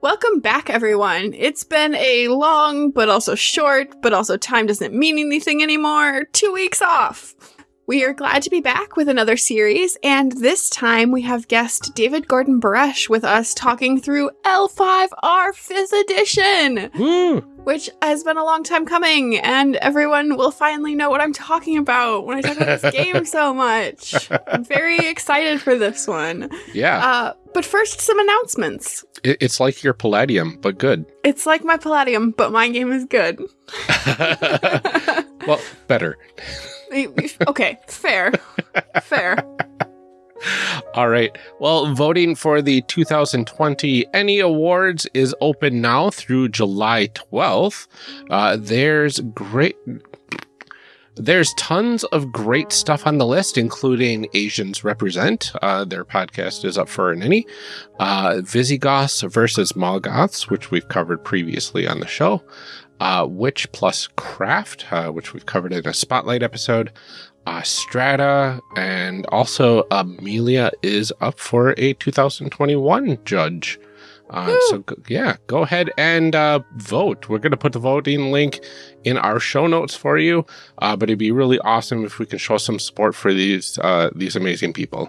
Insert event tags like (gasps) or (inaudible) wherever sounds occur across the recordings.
Welcome back, everyone. It's been a long, but also short, but also time doesn't mean anything anymore. Two weeks off. We are glad to be back with another series, and this time we have guest David Gordon Baresh with us talking through L5R 5th Edition, Woo! which has been a long time coming, and everyone will finally know what I'm talking about when I talk about this (laughs) game so much. I'm very excited for this one. Yeah, Uh, but first, some announcements. it's like your Palladium, but good. It's like my Palladium, but my game is good. (laughs) well, better. Okay, fair. Fair. (laughs) All right. Well, voting for the 2020 Ennie Awards is open now through July 12th. Uh, there's great. There's tons of great stuff on the list, including Asians Represent. Uh, their podcast is up for an Ennie. Uh, Visigoths versus Mall Goths, which we've covered previously on the show. Uh, Witch plus Craft, uh, which we've covered in a Spotlight episode uh, Strata, and also Amelia is up for a 2021 judge. Uh, so go, yeah, go ahead and uh, vote. We're going to put the voting link in our show notes for you. Uh, but it'd be really awesome if we can show some support for these uh, these amazing people.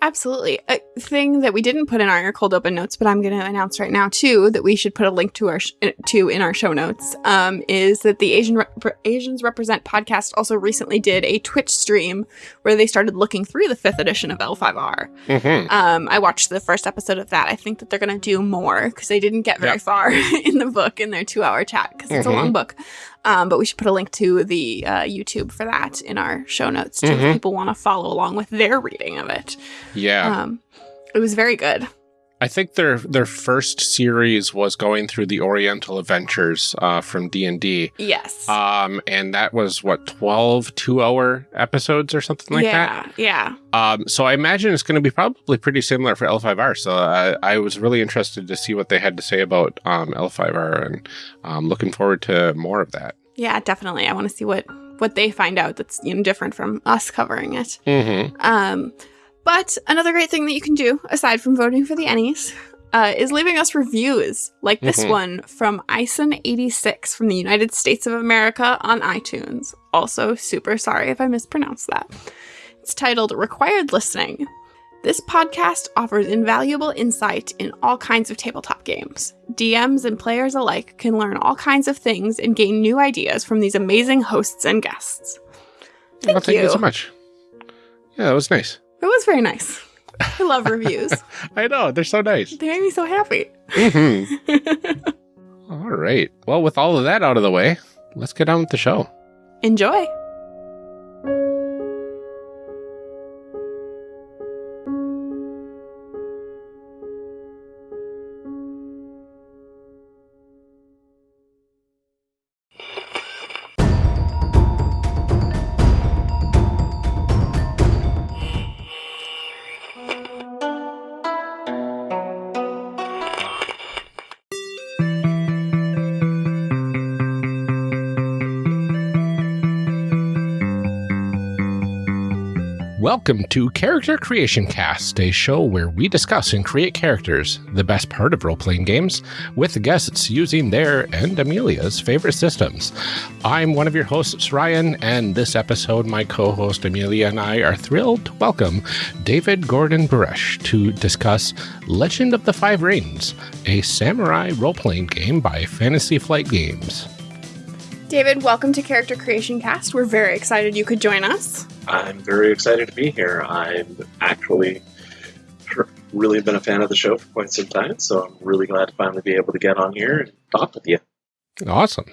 Absolutely. A thing that we didn't put in our cold open notes, but I'm going to announce right now too that we should put a link to our sh- to in our show notes um, is that the Asian Re- Asians Represent podcast also recently did a Twitch stream where they started looking through the fifth edition of L5R. Mm-hmm. Um, I watched the first episode of that. I think that they're going to do more because they didn't get very Yeah. far (laughs) in the book in their two hour chat because it's a Mhm. long book. Um, but we should put a link to the uh, YouTube for that in our show notes too, Mhm. if people want to follow along with their reading of it. Yeah, Um, it was very good. I think their their first series was going through the Oriental Adventures uh, from D and D. Yes. Um, and that was what 12 two hour episodes or something like that. yeah, yeah. Um, so I imagine it's going to be probably pretty similar for L5R. So I, I was really interested to see what they had to say about um, L5R, and um, looking forward to more of that. Yeah, definitely. I want to see what what they find out that's you know different from us covering it. Mm-hmm. Um, but another great thing that you can do aside from voting for the Ennies uh, is leaving us reviews like this Mhm. one from Ison86 from the United States of America on iTunes. Also, super sorry if I mispronounced that. It's titled Required Listening. This podcast offers invaluable insight in all kinds of tabletop games. DMs and players alike can learn all kinds of things and gain new ideas from these amazing hosts and guests. Thank well, thank you. you. so much. Yeah, that was nice. It was very nice. I love reviews. (laughs) I know they're so nice. They make me so happy. Mhm. (laughs) all right. Well, with all of that out of the way, let's get on with the show. Enjoy. Welcome to Character Creation Cast, a show where we discuss and create characters, the best part of role playing games, with guests using their and Amelia's favorite systems. I'm one of your hosts, Ryan, and this episode, my co host Amelia and I are thrilled to welcome David Gordon Baresh to discuss Legend of the Five Rings, a samurai role playing game by Fantasy Flight Games. David, welcome to Character Creation Cast. We're very excited you could join us. I'm very excited to be here. I've actually really been a fan of the show for quite some time, so I'm really glad to finally be able to get on here and talk with you. Awesome.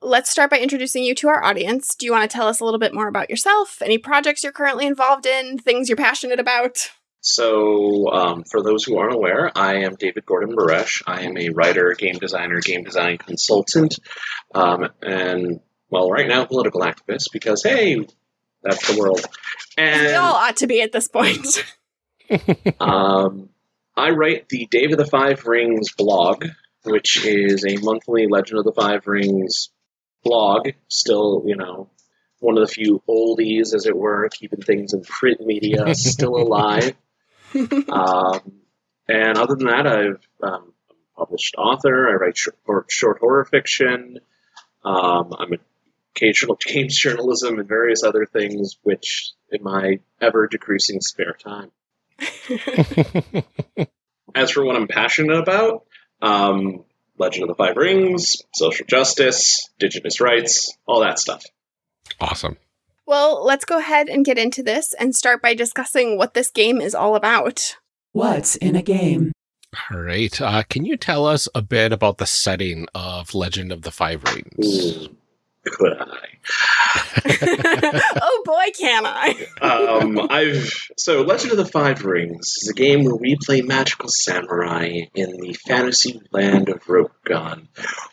Let's start by introducing you to our audience. Do you want to tell us a little bit more about yourself, any projects you're currently involved in, things you're passionate about? So, um, for those who aren't aware, I am David Gordon Baresh. I am a writer, game designer, game design consultant, um, and, well, right now, political activist because, hey, that's the world. And we all ought to be at this point. (laughs) Um, I write the Dave of the Five Rings blog, which is a monthly Legend of the Five Rings blog. Still, you know, one of the few oldies, as it were, keeping things in print media still (laughs) alive. um, and other than that, I've um, published author. I write short, short horror fiction. Um, I'm an occasional games journalism and various other things, which in my ever decreasing spare time. (laughs) As for what I'm passionate about, um, Legend of the Five Rings, social justice, indigenous rights, all that stuff. Awesome. Well, let's go ahead and get into this and start by discussing what this game is all about. What's in a game? All right. Uh, can you tell us a bit about the setting of Legend of the Five Rings? Ooh, could I? (laughs) oh boy, can I! um, I've so Legend of the Five Rings is a game where we play magical samurai in the fantasy land of Rokugan,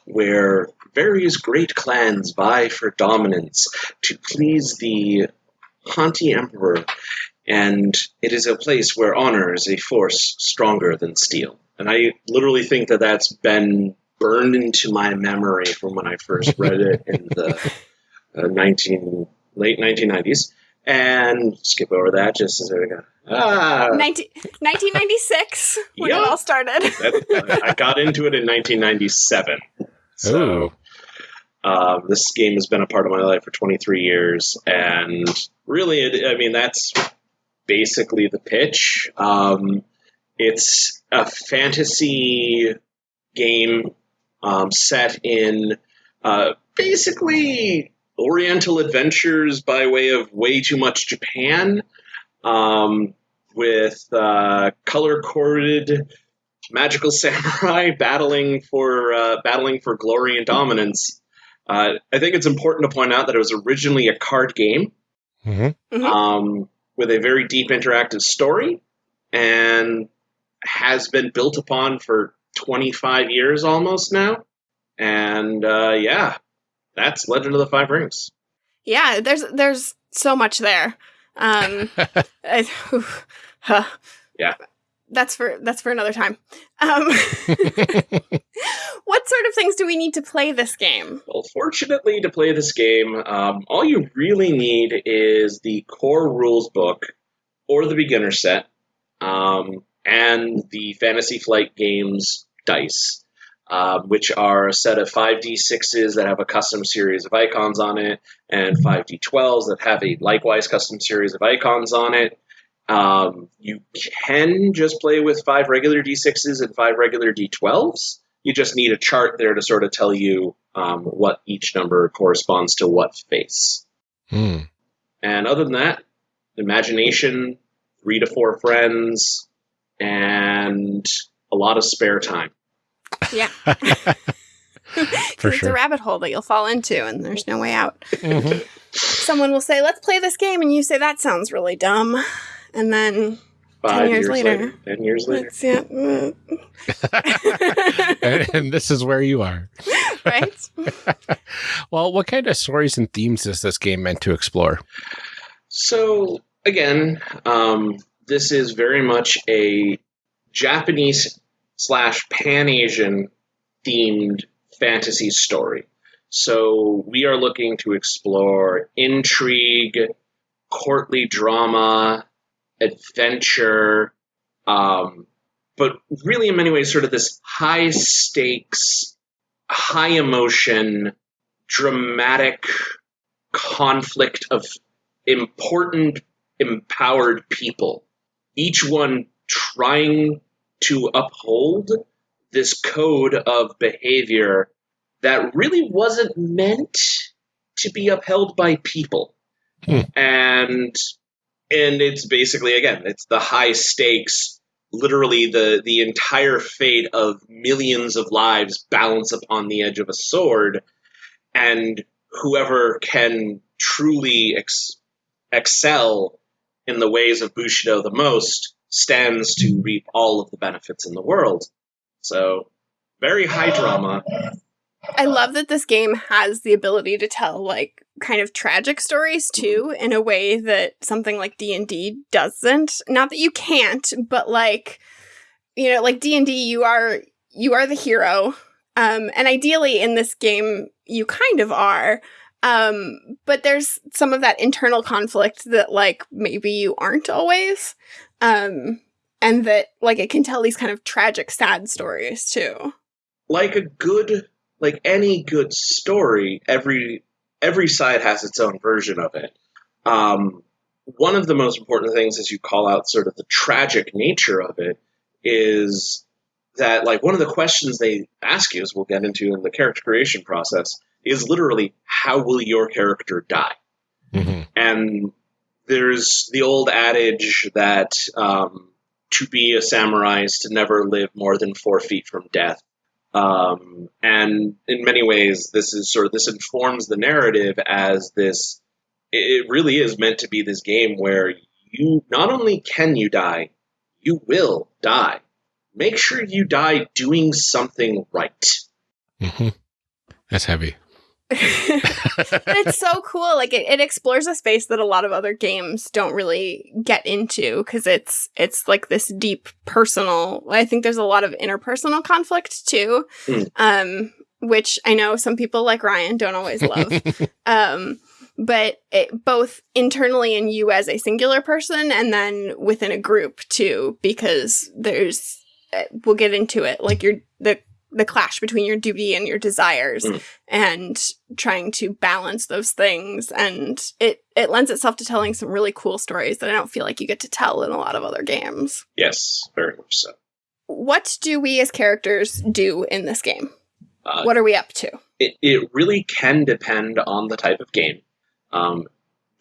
where various great clans vie for dominance to please the haughty emperor, and it is a place where honor is a force stronger than steel. And I literally think that that's been burned into my memory from when I first read it in the (laughs) uh, 19 late 1990s. And skip over that just as we go. Ah, 19, 1996 when Yup. it all started. that, I got into it in 1997. So Ooh. um, this game has been a part of my life for 23 years, and really, it, I mean, that's basically the pitch. Um, it's a fantasy game um, set in uh, basically Oriental adventures by way of way too much Japan, um, with uh, color coded magical (laughs) samurai battling for uh, battling for glory and dominance. Uh, I think it's important to point out that it was originally a card game hmm Mhm. um, with a very deep interactive story and has been built upon for 25 years almost now. And uh, yeah, that's Legend of the Five Rings. yeah, there's there's so much there. Um, (laughs) I, oof, huh. Yeah. That's for that's for another time. Um, (laughs) what sort of things do we need to play this game? Well, fortunately, to play this game, um, all you really need is the core rules book or the beginner set um, and the Fantasy Flight Games dice, uh, which are a set of 5d6s that have a custom series of icons on it, and 5d12s that have a likewise custom series of icons on it. Um, you can just play with five regular d6s and five regular d12s you just need a chart there to sort of tell you um, what each number corresponds to what face. Hmm. And other than that, imagination, three to four friends, and a lot of spare time. Yeah, (laughs) For it's a rabbit hole that you'll fall into, and there's no way out. Mhm. Someone will say, "Let's play this game," and you say, "That sounds really dumb," and then Five years later. Ten years later. it's yeah, and, (laughs) and this is where you are. (laughs) right. Well, what kind of stories and themes is this game meant to explore? So again, um, this is very much a Japanese slash Pan Asian themed fantasy story. So we are looking to explore intrigue, courtly drama, adventure, um, but really in many ways, sort of this high stakes, high emotion, dramatic conflict of important, empowered people, each one trying to uphold this code of behavior that really wasn't meant to be upheld by people. Hmm. And and it's basically again, it's the high stakes, literally the the entire fate of millions of lives balance upon the edge of a sword, and whoever can truly ex- excel in the ways of Bushido the most stands to reap all of the benefits in the world. So, very high drama. I love that this game has the ability to tell like kind of tragic stories too in a way that something like D&D doesn't. Not that you can't, but like you know, like D&D you are you are the hero. Um and ideally in this game you kind of are. Um but there's some of that internal conflict that like maybe you aren't always. Um and that like it can tell these kind of tragic sad stories too. like a good like any good story, every every side has its own version of it. Um, one of the most important things as you call out sort of the tragic nature of it is that like one of the questions they ask you as we'll get into in the character creation process is literally how will your character die? Hmm and there's the old adage that um, to be a samurai is to never live more than four feet from death. Um, and in many ways this is sort of this informs the narrative as this it really is meant to be this game where you not only can you die you will die. Make sure you die doing something right. Hmm That's heavy. (laughs) it's so cool. Like it, it explores a space that a lot of other games don't really get into because it's it's like this deep personal. I think there's a lot of interpersonal conflict too, Mm. um, which I know some people like Ryan don't always love. (laughs) um, but it, both internally in you as a singular person and then within a group too, because there's uh, we'll get into it like your the the clash between your duty and your desires Mm. and trying to balance those things and it it lends itself to telling some really cool stories that I don't feel like you get to tell in a lot of other games. yes very much so What do we as characters do in this game? uh, What are we up to? it, it really can depend on the type of game. Um,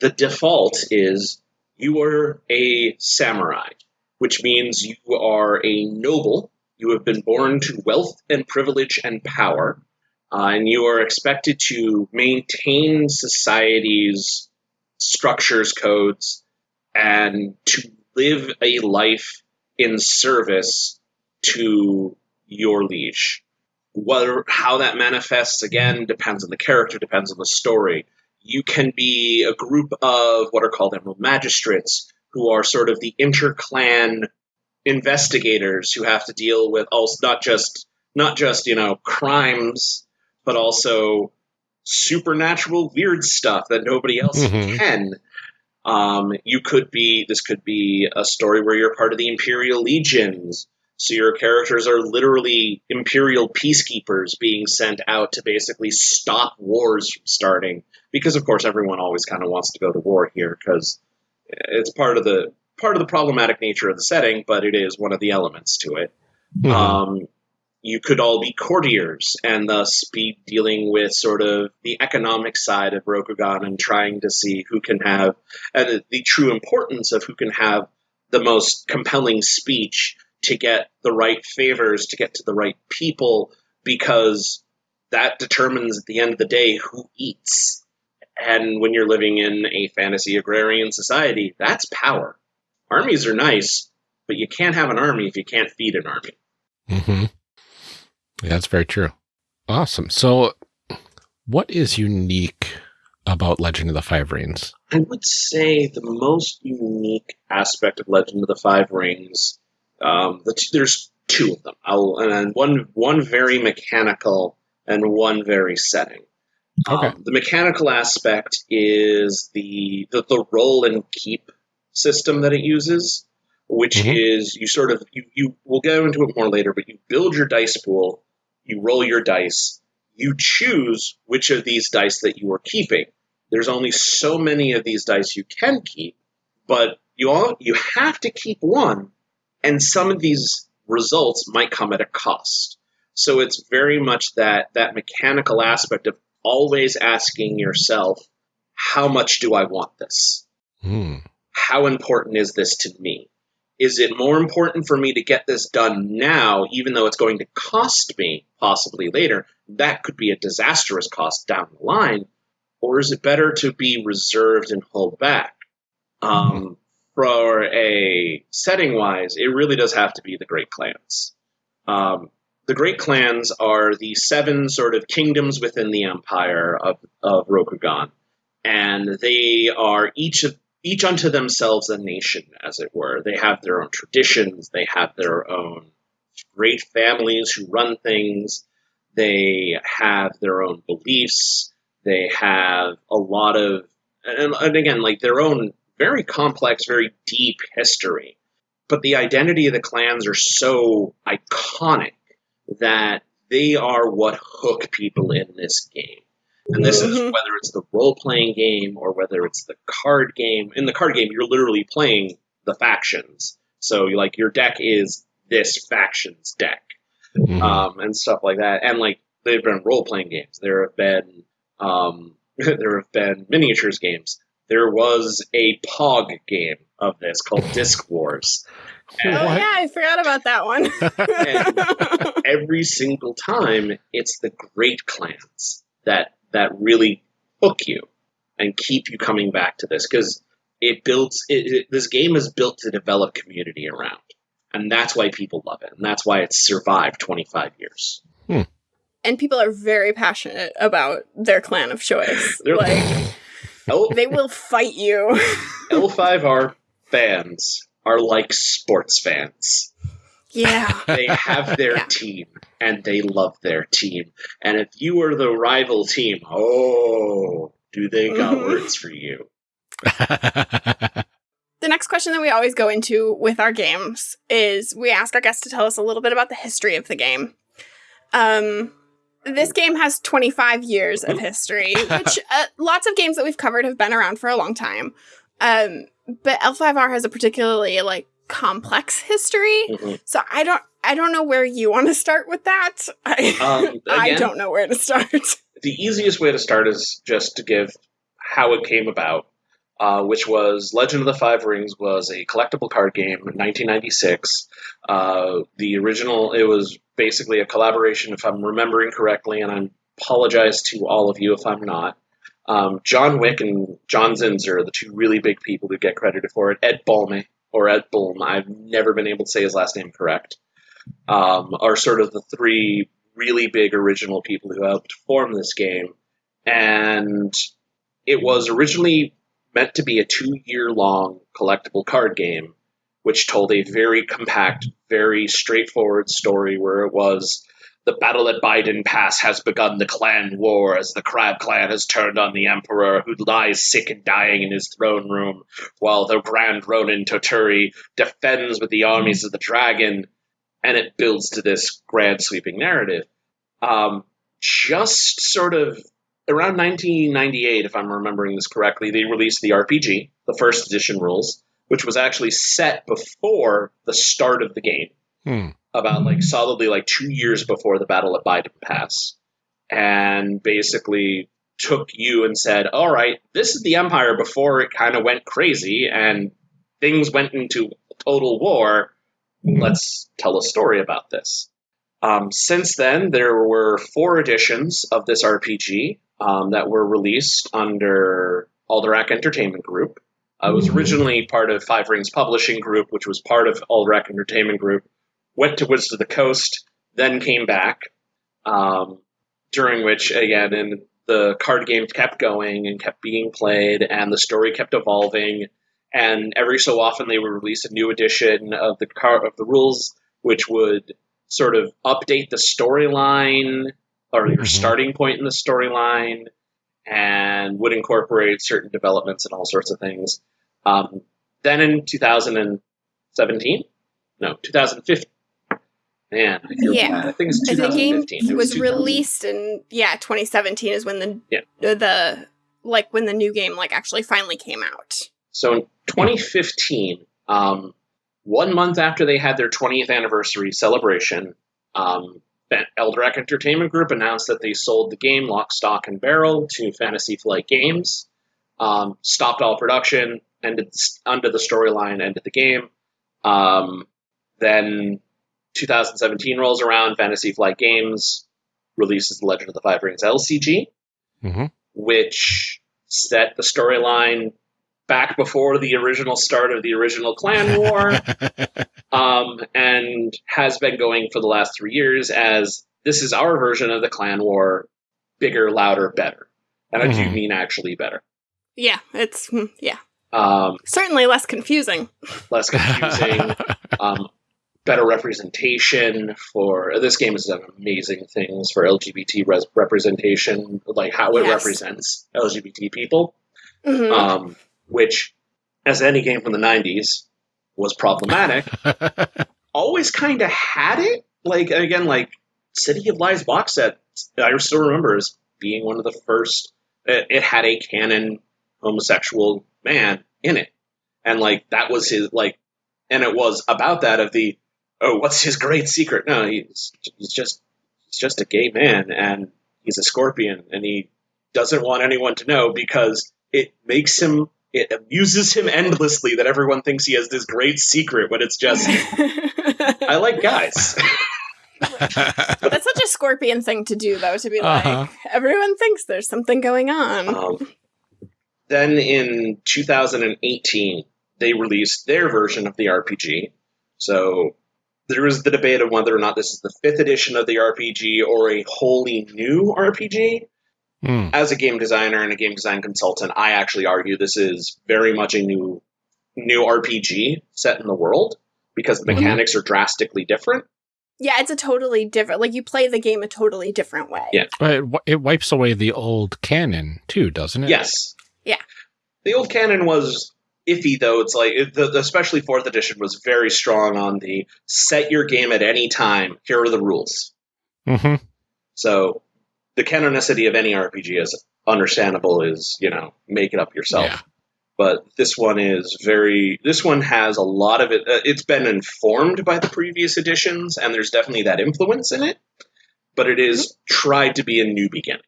the default is you are a samurai, which means you are a noble. You have been born to wealth and privilege and power, uh, and you are expected to maintain society's structures, codes, and to live a life in service to your liege. Whether how that manifests again depends on the character depends on the story. You can be a group of what are called emerald magistrates who are sort of the interclan investigators who have to deal with also not just not just you know crimes but also supernatural weird stuff that nobody else Mhm. can um, you could be this could be a story where you're part of the imperial legions so your characters are literally imperial peacekeepers being sent out to basically stop wars from starting. Because of course everyone always kind of wants to go to war here because it's part of the part of the problematic nature of the setting, but it is one of the elements to it. Mhm. Um, you could all be courtiers and thus be dealing with sort of the economic side of Rokugan and trying to see who can have and the, the true importance of who can have the most compelling speech to get the right favors, to get to the right people, because that determines at the end of the day who eats. And when you're living in a fantasy agrarian society, that's power. Armies are nice, but you can't have an army if you can't feed an army. hmm Yeah, that's very true. Awesome. So, what is unique about Legend of the Five Rings? I would say the most unique aspect of Legend of the Five Rings. Um, the t- there's two of them. I'll, and one one very mechanical and one very setting. Okay. Um, the mechanical aspect is the, the the roll and keep system that it uses, which Mhm. is you sort of you you we'll go into it more later, but you build your dice pool, you roll your dice, you choose which of these dice that you are keeping. There's only so many of these dice you can keep, but you all you have to keep one, and some of these results might come at a cost. So it's very much that that mechanical aspect of always asking yourself, how much do I want this? Hmm. How important is this to me? Is it more important for me to get this done now, even though it's going to cost me possibly later? That could be a disastrous cost down the line. Or is it better to be reserved and hold back? Um, for a setting wise, it really does have to be the Great Clans. Um, the Great Clans are the seven sort of kingdoms within the empire of, of Rokugan, and they are each of each unto themselves a nation, as it were. They have their own traditions, they have their own great families who run things, they have their own beliefs, they have a lot of, and, and again, like their own very complex, very deep history. But the identity of the clans are so iconic that they are what hook people in this game. And this is Mhm. whether it's the role playing game or whether it's the card game. In the card game, you're literally playing the factions. So, like, your deck is this faction's deck Mhm. um, and stuff like that. And like there have been role playing games. There have been um, (laughs) there have been miniatures games. There was a Pog game of this called (laughs) Disc Wars. Oh And What? yeah, I forgot about that one. (laughs) every single time, it's the great clans that that really hook you and keep you coming back to this because it builds. It, it, this game is built to develop community around, and that's why people love it, and that's why it's survived 25 years. Hmm. and people are very passionate about their clan of choice. (laughs) They're- like (laughs) L- they will fight you. L5R fans are like sports fans. Yeah. (laughs) They have their Yeah. team and they love their team. And if you are the rival team, oh, do they got Mhm. words for you? (laughs) The next question that we always go into with our games is we ask our guests to tell us a little bit about the history of the game. Um, this game has 25 years of history, (laughs) which uh, lots of games that we've covered have been around for a long time. Um, but L5R has a particularly like complex (laughs) history, Mhm. so I don't I don't know where you want to start with that. I, Um, (laughs) I don't know where to start. (laughs) the easiest way to start is just to give how it came about, uh, which was Legend of the Five Rings was a collectible card game in 1996. Uh, the original, it was basically a collaboration, if I'm remembering correctly, and I apologize to all of you if I'm not. Um, John Wick and John Zinser are the two really big people who get credited for it. Ed Balme, or Ed Bulm, I've never been able to say his last name correct, um, are sort of the three really big original people who helped form this game. And it was originally meant to be a two year long collectible card game, which told a very compact, very straightforward story where it was the battle at Beiden Pass has begun the clan war as the Crab clan has turned on the Emperor, who lies sick and dying in his throne room, while the Grand Ronin Toturi defends with the armies of the dragon, and it builds to this grand sweeping narrative. Um, just sort of around 1998, if I'm remembering this correctly, they released the RPG, the first edition rules, which was actually set before the start of the game Hmm. About like solidly like two years before the battle of Beiden Pass, and basically took you and said, "All right, this is the Empire before it kind of went crazy and things went into total war. Let's tell a story about this." Um, since then, there were four editions of this RPG um, that were released under Alderac Entertainment Group. Uh, it was Mhm. originally part of Five Rings Publishing Group, which was part of Alderac Entertainment Group went to Wizards of the Coast, then came back. Um, during which, again, and the card game kept going and kept being played, and the story kept evolving. And every so often, they would release a new edition of the car of the rules, which would sort of update the storyline or your Mhm. starting point in the storyline, and would incorporate certain developments and all sorts of things. Um, then in 2017, no, 2015. Man, I feel Yeah. bad. I think it's the game 2015. It was 2000. released in yeah 2017 is when the Yeah. the, the like when the new game like actually finally came out. So in 2015, um, one month after they had their 20th anniversary celebration, um, Ben- Entertainment Group announced that they sold the game lock, stock, and barrel to Fantasy Flight Games, um, stopped all production, ended under the storyline, ended the game. Um, then 2017 rolls around, Fantasy Flight Games releases The Legend of the Five Rings LCG, hmm which set the storyline back before the original start of the original clan war (laughs) um, and has been going for the last three years as this is our version of the clan war bigger louder better. And i do Mhm. mean actually better. Yeah, it's hmm, yeah. Um, certainly less confusing. less confusing. (laughs) Um, better representation for this game has done amazing things for lgbt res- representation like how it Yes. represents lgbt people Mhm. um, which, as any game from the 90s, was problematic, (laughs) always kind of had it. Like, again, like, City of Lies box set, I still remember as being one of the first. It, it had a canon homosexual man in it, and like that was his like, and it was about that of the oh, what's his great secret? No, he's he's just he's just a gay man, and he's a scorpion, and he doesn't want anyone to know because it makes him it amuses him endlessly that everyone thinks he has this great secret when it's just (laughs) I like guys. (laughs) That's such a scorpion thing to do, though, to be like, Uh-huh. everyone thinks there's something going on. Um, then in 2018, they released their version of the RPG. So there was the debate of whether or not this is the fifth edition of the RPG or a wholly new RPG. Hmm. As a game designer and a game design consultant, I actually argue this is very much a new new RPG set in the world because the Mhm. mechanics are drastically different. yeah, it's a totally different, like, you play the game a totally different way. Yeah. But it, wi- it wipes away the old canon too, doesn't it? Yes. Yeah. The old canon was iffy, though. It's like, the, especially fourth edition was very strong on the set your game at any time. Here are the rules. hmm So the canonicity of any RPG is understandable. Is you know make it up yourself. Yeah. But this one is very. This one has a lot of it. Uh, it's been informed by the previous editions, and there's definitely that influence in it. But it is tried to be a new beginning.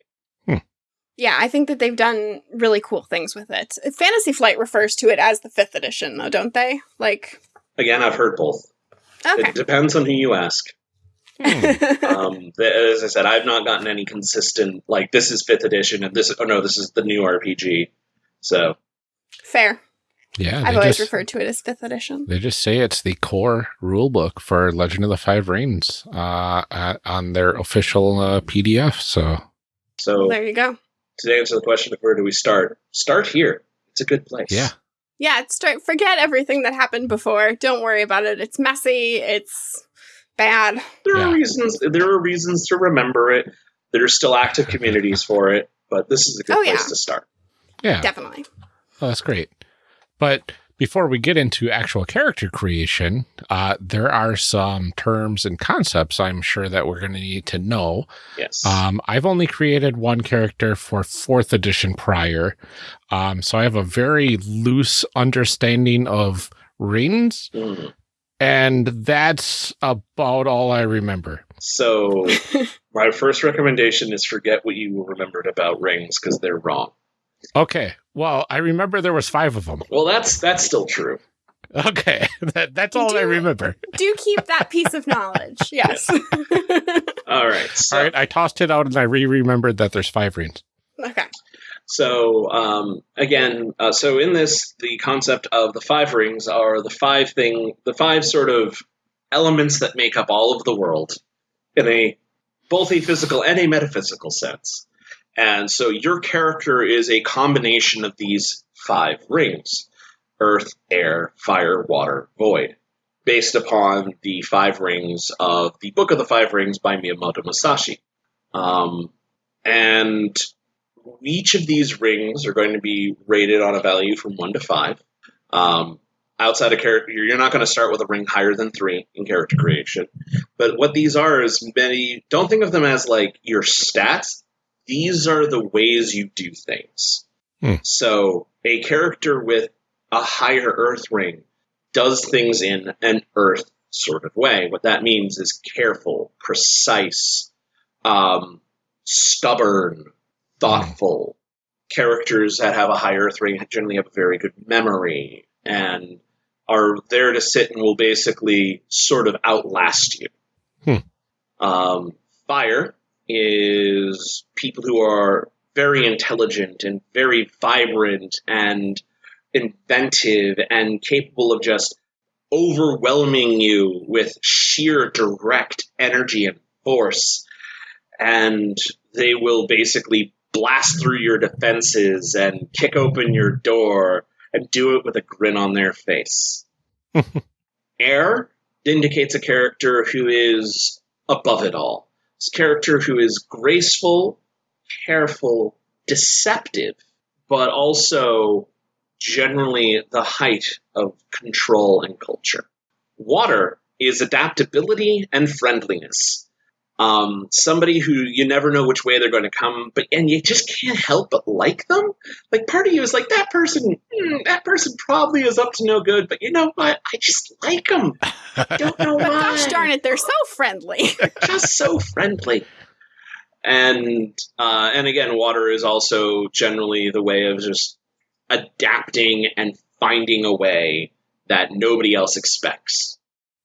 Yeah, I think that they've done really cool things with it. Fantasy Flight refers to it as the fifth edition, though, don't they? Like, Again, I've heard both. okay. It depends on who you ask. Hmm. (laughs) um, the, as I said, I've not gotten any consistent like this is fifth edition and this. Oh no, this is the new RPG. So Fair. Yeah. I've always just, referred to it as fifth edition. They just say it's the core rule book for Legend of the Five Rings uh, at, on their official uh, PDF. So so There you go. To answer the question of where do we start? Start here. It's a good place. yeah, Yeah, it's start, forget everything that happened before. Don't worry about it. It's messy. It's bad. There Yeah. are reasons. There are reasons to remember it. There are still active communities for it, but this is a good Oh, place yeah. to start. yeah. Definitely. Oh, that's great. But before we get into actual character creation, uh, there are some terms and concepts I'm sure that we're going to need to know. Yes. Um, I've only created one character for fourth edition prior, um, so I have a very loose understanding of rings, Mm. and that's about all I remember. So (laughs) my first recommendation is forget what you remembered about rings because they're wrong. Okay, well, I remember there was five of them. Well, that's that's still true. Okay, (laughs) that, that's You all I remember. Do keep that piece of knowledge. (laughs) Yes. (laughs) All right. So, All right, I tossed it out and I re-remembered that there's five rings. okay. so um, again, uh, so in this, the concept of the five rings are the five thing, the five sort of elements that make up all of the world in a both a physical and a metaphysical sense. And so your character is a combination of these five rings earth, air, fire, water, void, based upon the five rings of the Book of the Five Rings by Miyamoto Musashi. Um, and each of these rings are going to be rated on a value from one to five. Um, outside of character, you're not going to start with a ring higher than three in character creation. But what these are is many, don't think of them as like your stats. These are the ways you do things. Hmm. So a character with a higher earth ring does things in an earth sort of way. What that means is careful, precise, um, stubborn, thoughtful. Characters that have a high earth ring generally have a very good memory and are there to sit and will basically sort of outlast you. Hmm. Um, fire is people who are very intelligent and very vibrant and inventive and capable of just overwhelming you with sheer direct energy and force. And they will basically blast through your defenses and kick open your door and do it with a grin on their face. (laughs) Air indicates a character who is above it all. A character who is graceful, careful, deceptive, but also generally the height of control and culture. Water is adaptability and friendliness. Um, somebody who you never know which way they're going to come, but and you just can't help but like them. Like part of you is like that person. hmm, that person probably is up to no good, but you know what? I just like them. Don't know But (laughs) why. gosh darn it, they're so friendly. (laughs) just so friendly. And uh, and again, water is also generally the way of just adapting and finding a way that nobody else expects.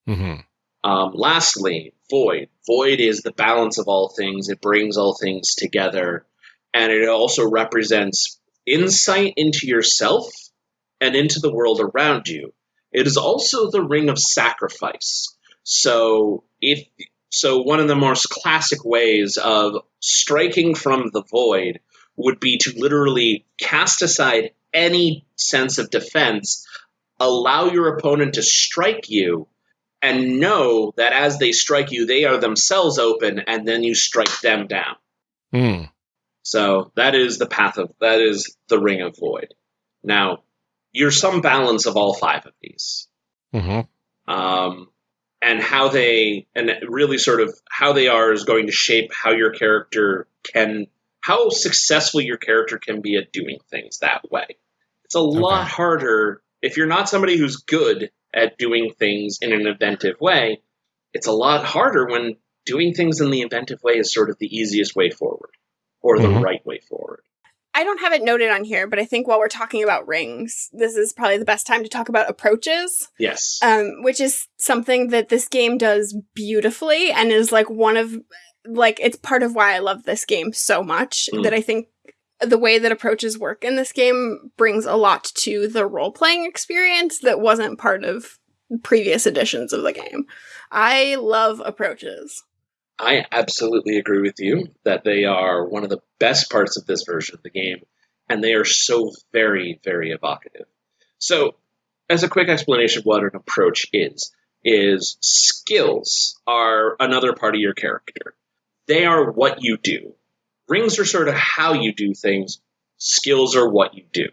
hmm Um, lastly, void. Void is the balance of all things. It brings all things together, and it also represents insight into yourself and into the world around you. It is also the ring of sacrifice. So if so one of the most classic ways of striking from the void would be to literally cast aside any sense of defense, allow your opponent to strike you, and know that as they strike you, they are themselves open, and then you strike them down. Mm. So that is the path of that is the ring of void. Now, you're some balance of all five of these. hmm um, and how they and really sort of how they are is going to shape how your character can how successful your character can be at doing things that way it's a lot harder if you're not somebody who's good at doing things in an inventive way it's a lot harder when doing things in the inventive way is sort of the easiest way forward or the Mhm. right way forward I don't have it noted on here, but I think while we're talking about rings, this is probably the best time to talk about approaches, yes um, which is something that this game does beautifully and is like one of, like, it's part of why I love this game so much. Mm. That I think the way that approaches work in this game brings a lot to the role playing experience that wasn't part of previous editions of the game. I love approaches. I absolutely agree with you that they are one of the best parts of this version of the game, and they are so very, very evocative. So, as a quick explanation of what an approach is, is skills are another part of your character. They are what you do. Rings are sort of how you do things. Skills are what you do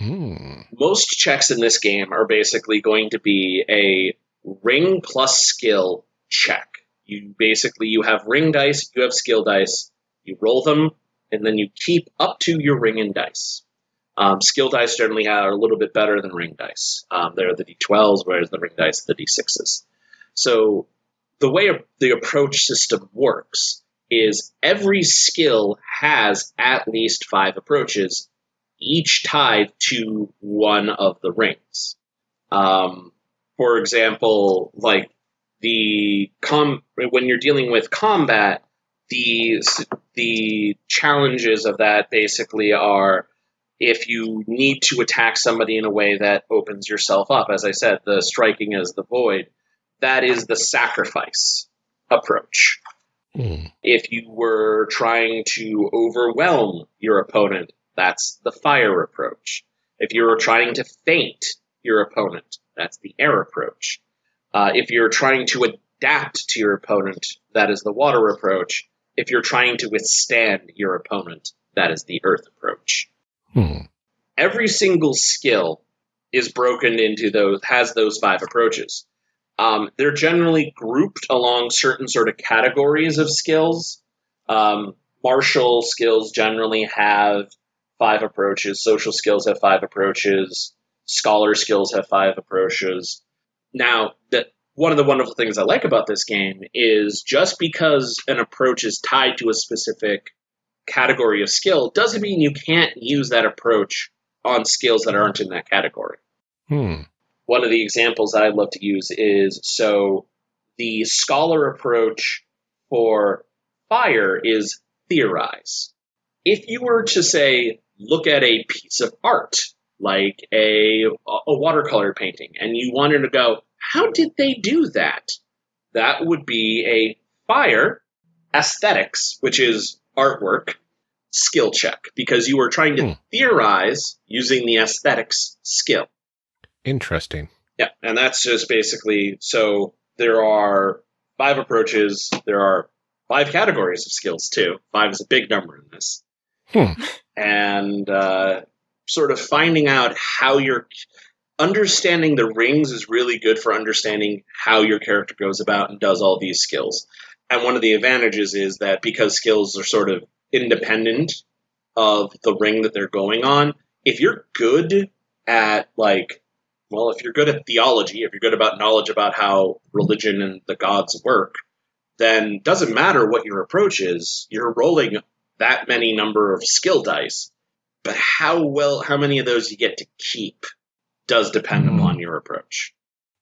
Mm. most checks in this game are basically going to be a ring plus skill check. You basically you have ring dice, you have skill dice, you roll them, and then you keep up to your ring and dice. Um, skill dice generally are a little bit better than ring dice. Um, they're the d12s, whereas the ring dice are the d6s. So the way the approach system works is every skill has at least five approaches each tied to one of the rings. Um, for example, like the com when you're dealing with combat, the the challenges of that basically are if you need to attack somebody in a way that opens yourself up. As I said, the striking as the void, that is the sacrifice approach Mm. if you were trying to overwhelm your opponent, that's the fire approach. If you were trying to feint your opponent, that's the air approach. Uh, if you're trying to adapt to your opponent, that is the water approach. If you're trying to withstand your opponent, that is the earth approach. Hmm. Every single skill is broken into those, has those five approaches. Um, they're generally grouped along certain sort of categories of skills. Um, martial skills generally have five approaches. Social skills have five approaches. Scholar skills have five approaches. Now, that one of the wonderful things I like about this game is just because an approach is tied to a specific category of skill doesn't mean you can't use that approach on skills that aren't in that category Hmm. One of the examples that I love to use is so the scholar approach for fire is theorize. If you were to say, look at a piece of art, like a, a watercolor painting, and you wanted to go, how did they do that? That would be a fire aesthetics, which is artwork, skill check, because you were trying to Hmm. theorize using the aesthetics skill. Interesting. Yeah, and that's just basically so there are five approaches. There are five categories of skills too. Five is a big number in this, Hmm. (laughs) and uh, sort of finding out how you're understanding the rings is really good for understanding how your character goes about and does all these skills. and one of the advantages is that because skills are sort of independent of the ring that they're going on, if you're good at like well, if you're good at theology, if you're good about knowledge about how religion and the gods work, then doesn't matter what your approach is, you're rolling that many number of skill dice. But how well how many of those you get to keep does depend Mm. upon your approach.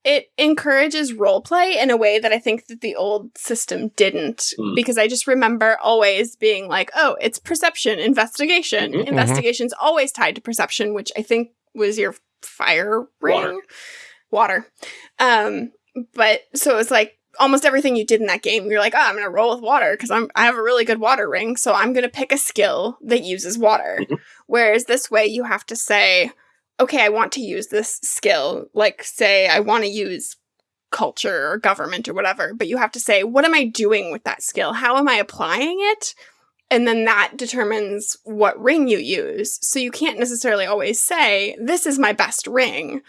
it encourages role play in a way that I think that the old system didn't. Hmm. Because I just remember always being like, oh, it's perception, investigation. Mhm. Investigation's always tied to perception, which I think was your fire ring. Water. Water. Um, but so it was like almost everything you did in that game, you're like, oh, I'm gonna roll with water because I'm I have a really good water ring, so I'm gonna pick a skill that uses water. Mhm. Whereas this way you have to say, okay, I want to use this skill. Like, say, I want to use culture or government or whatever, but you have to say, what am I doing with that skill? How am I applying it? And then that determines what ring you use. So you can't necessarily always say, this is my best ring.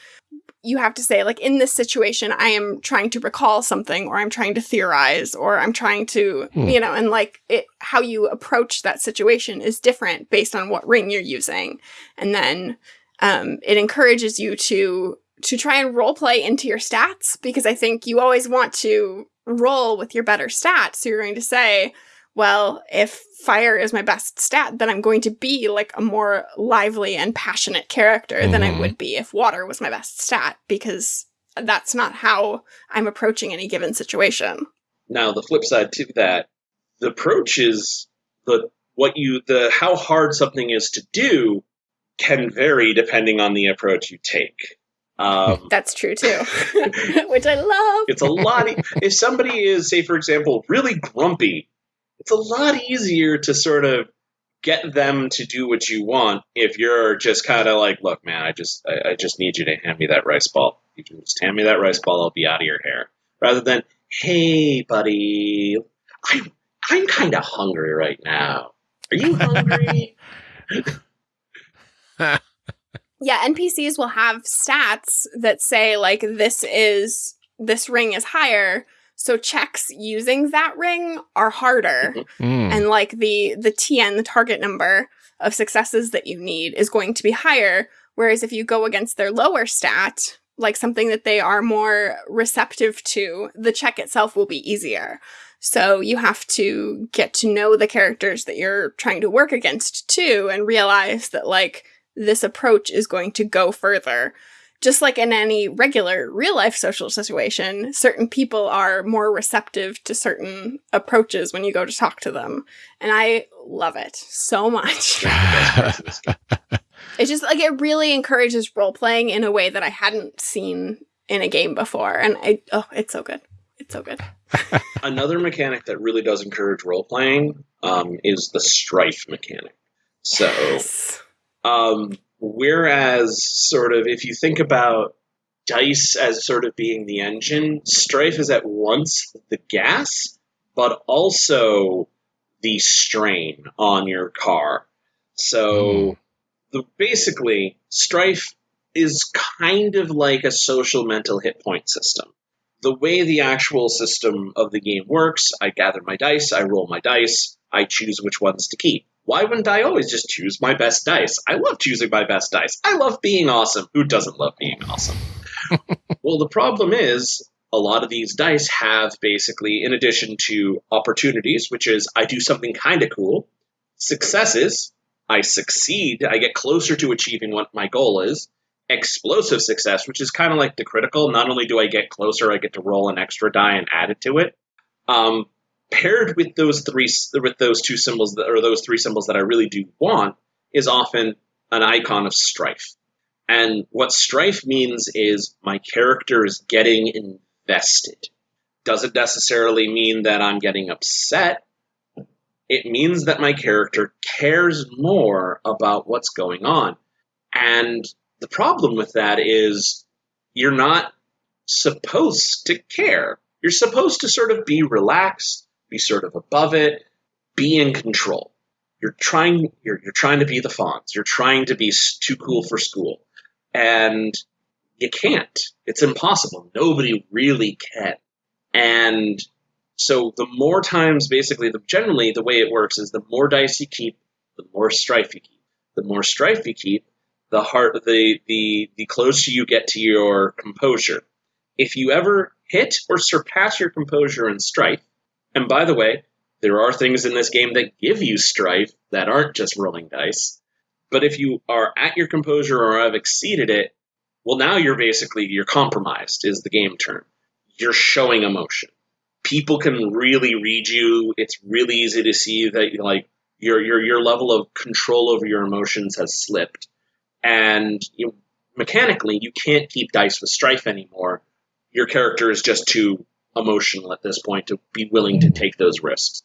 You have to say, like, in this situation, I am trying to recall something, or I'm trying to theorize, or I'm trying to, Hmm. you know, and like it, how you approach that situation is different based on what ring you're using. And then um, it encourages you to to try and role play into your stats because I think you always want to roll with your better stats. So you're going to say, well, if fire is my best stat, then I'm going to be like a more lively and passionate character than I Mhm. would be if water was my best stat because that's not how I'm approaching any given situation. Now, the flip side to that, the approach is the what you the how hard something is to do can vary depending on the approach you take. Um, That's true too, (laughs) (laughs) which I love. it's a lot. e- if somebody is, say, for example, really grumpy, it's a lot easier to sort of get them to do what you want if you're just kind of like, look, man, I just, I, I just need you to hand me that rice ball. You can just hand me that rice ball, I'll be out of your hair. Rather than, hey, buddy, I'm, I'm kind of hungry right now. Are you hungry? (laughs) Yeah, NPCs will have stats that say like this is this ring is higher, so checks using that ring are harder. Mm. and like the the TN, the target number of successes that you need is going to be higher. Whereas if you go against their lower stat, like something that they are more receptive to, the check itself will be easier. So you have to get to know the characters that you're trying to work against too, and realize that like this approach is going to go further. Just like in any regular real life social situation, certain people are more receptive to certain approaches when you go to talk to them. And I love it so much. (laughs) It's just like it really encourages role playing in a way that I hadn't seen in a game before. And I, oh, it's so good. It's so good. (laughs) Another mechanic that really does encourage role playing um, is the strife mechanic. So. Yes. Um, whereas, sort of, if you think about dice as sort of being the engine, strife is at once the gas, but also the strain on your car. So, hmm. the, basically, strife is kind of like a social mental hit point system. The way the actual system of the game works, I gather my dice, I roll my dice, I choose which ones to keep. Why wouldn't I always just choose my best dice? I love choosing my best dice. I love being awesome. Who doesn't love being awesome? (laughs) well, the problem is a lot of these dice have basically, in addition to opportunities, which is I do something kind of cool, successes, I succeed, I get closer to achieving what my goal is, explosive success, which is kind of like the critical. Not only do I get closer, I get to roll an extra die and add it to it. Um, paired with those three with those two symbols that, or those three symbols that I really do want is often an icon of strife. And what strife means is my character is getting invested. Doesn't necessarily mean that I'm getting upset. It means that my character cares more about what's going on. And the problem with that is you're not supposed to care. You're supposed to sort of be relaxed, be sort of above it, be in control. You're trying you're, you're trying to be the Fonz. You're trying to be too cool for school. And you can't. It's impossible. Nobody really can. And So the more times, basically, the generally the way it works is the more dice you keep, the more strife you keep. The more strife you keep, the heart the the the closer you get to your composure. If you ever hit or surpass your composure in strife, and by the way, there are things in this game that give you strife that aren't just rolling dice. But if you are at your composure or have exceeded it, well, now you're basically you're compromised. Is the game term? You're showing emotion. People can really read you. It's really easy to see that like your your your level of control over your emotions has slipped, and you, mechanically you can't keep dice with strife anymore. Your character is just too emotional at this point to be willing to take those risks.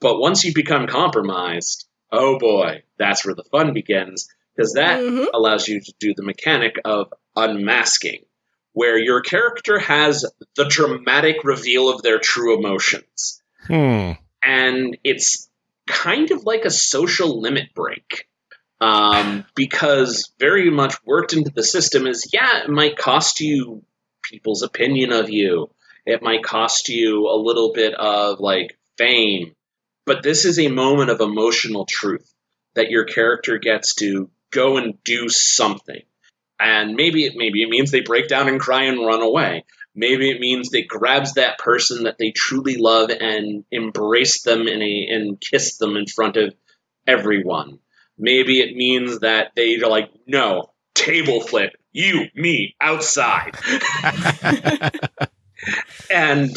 But once you become compromised, oh boy, that's where the fun begins because that Mhm. allows you to do the mechanic of unmasking, where your character has the dramatic reveal of their true emotions. Hmm. And it's kind of like a social limit break. Um, because very much worked into the system is yeah, it might cost you people's opinion of you. It might cost you a little bit of like fame. But this is a moment of emotional truth that your character gets to go and do something. And maybe it maybe it means they break down and cry and run away. Maybe it means they grabs that person that they truly love and embrace them in a and kiss them in front of everyone. Maybe it means that they're like, no, table flip, you, me, outside. (laughs) (laughs) and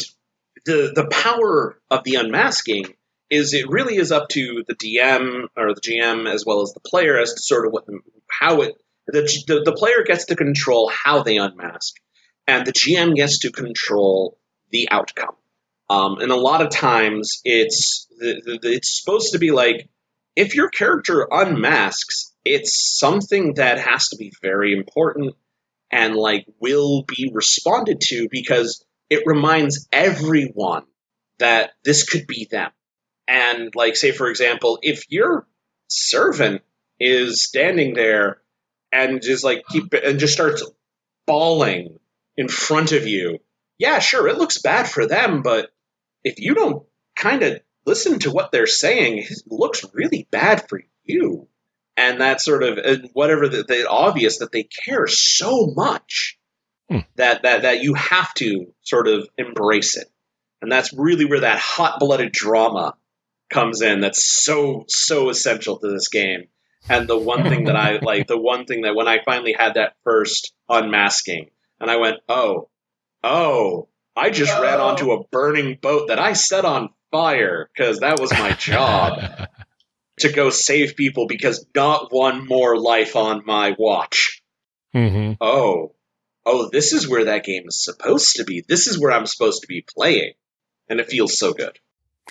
the the power of the unmasking is it really is up to the DM or the GM as well as the player as to sort of what how it the, the the player gets to control how they unmask, and the GM gets to control the outcome. Um, and a lot of times it's the, the- it's supposed to be like if your character unmasks, it's something that has to be very important and like will be responded to because it reminds everyone that this could be them. And like say for example, if your servant is standing there and just like keep and just starts bawling in front of you, yeah, sure, it looks bad for them, but if you don't kind of listen to what they're saying, it looks really bad for you. And that sort of and whatever the, the obvious that they care so much Hmm. that that that you have to sort of embrace it. And that's really where that hot blooded drama comes in. That's so so essential to this game. And the one thing that I (laughs) like, the one thing that when I finally had that first unmasking, and I went, oh, oh, I just ran Oh. onto a burning boat that I set on fire because that was my job (laughs) to go save people because not one more life on my watch. hmm Oh, oh, this is where that game is supposed to be. This is where I'm supposed to be playing. And it feels so good.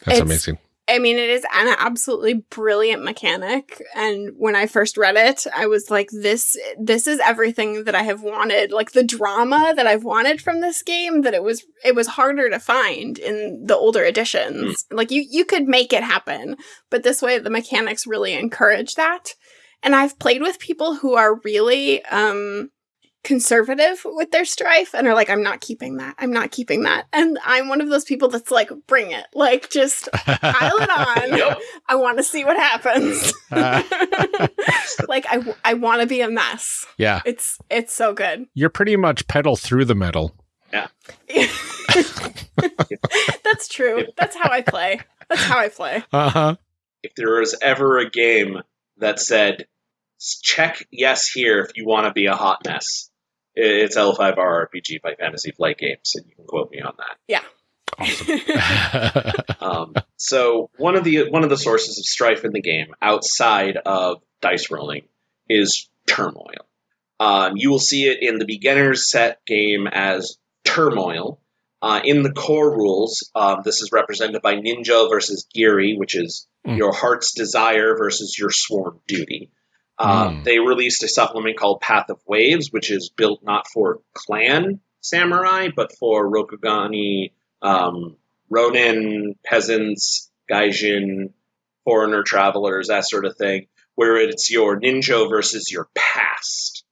That's It's- amazing. I mean, it is an absolutely brilliant mechanic. And when I first read it, I was like, this, this is everything that I have wanted. Like the drama that I've wanted from this game that it was, it was harder to find in the older editions. Like you, you could make it happen, but this way the mechanics really encourage that. And I've played with people who are really, um, conservative with their strife and are like, I'm not keeping that. I'm not keeping that. And I'm one of those people that's like, bring it. Like, just pile it (laughs) on. Yep. I want to see what happens. (laughs) like I, w- I want to be a mess. yeah. It's it's so good. You're pretty much pedal through the metal. Yeah. (laughs) that's true. That's how I play. That's how I play. Uh huh. If there was ever a game that said, check yes here if you want to be a hot mess, i- it's L5R RPG by Fantasy Flight Games, and you can quote me on that. Yeah. (laughs) Um, so one of the one of the sources of strife in the game, outside of dice rolling, is turmoil. Um, you will see it in the beginner's set game as turmoil. Uh, in the core rules, um, this is represented by Ninjo versus Giri, which is Hmm. your heart's desire versus your sworn duty. Um, Hmm. They released a supplement called Path of Waves, which is built not for clan samurai, but for Rokugani, um, Ronin, peasants, Gaijin, foreigner travelers, that sort of thing, where it's your ninjo versus your past.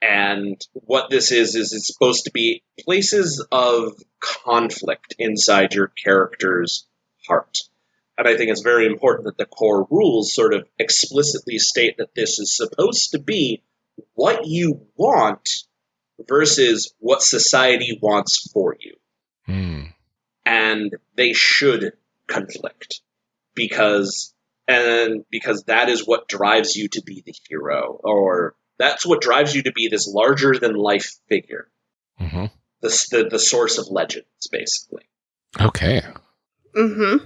And what this is, is it's supposed to be places of conflict inside your character's heart. And I think it's very important that the core rules sort of explicitly state that this is supposed to be what you want versus what society wants for you. Hmm. And they should conflict because and because that is what drives you to be the hero or that's what drives you to be this larger than life figure hmm the, the, the source of legends basically Okay. Mm-hmm.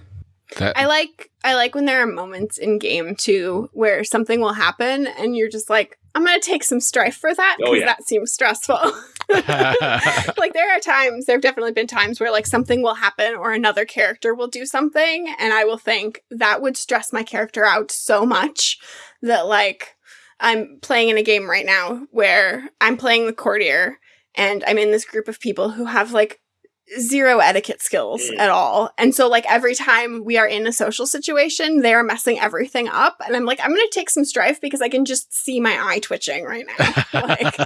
That I like I like when there are moments in game too where something will happen and you're just like, I'm gonna take some strife for that Oh, because yeah. that seems stressful. (laughs) like there are times, there have definitely been times where like something will happen or another character will do something, and I will think that would stress my character out so much that like I'm playing in a game right now where I'm playing the courtier and I'm in this group of people who have like zero etiquette skills Mm. at all. And so like every time we are in a social situation, they're messing everything up. And I'm like, I'm gonna take some strife because I can just see my eye twitching right now. (laughs) like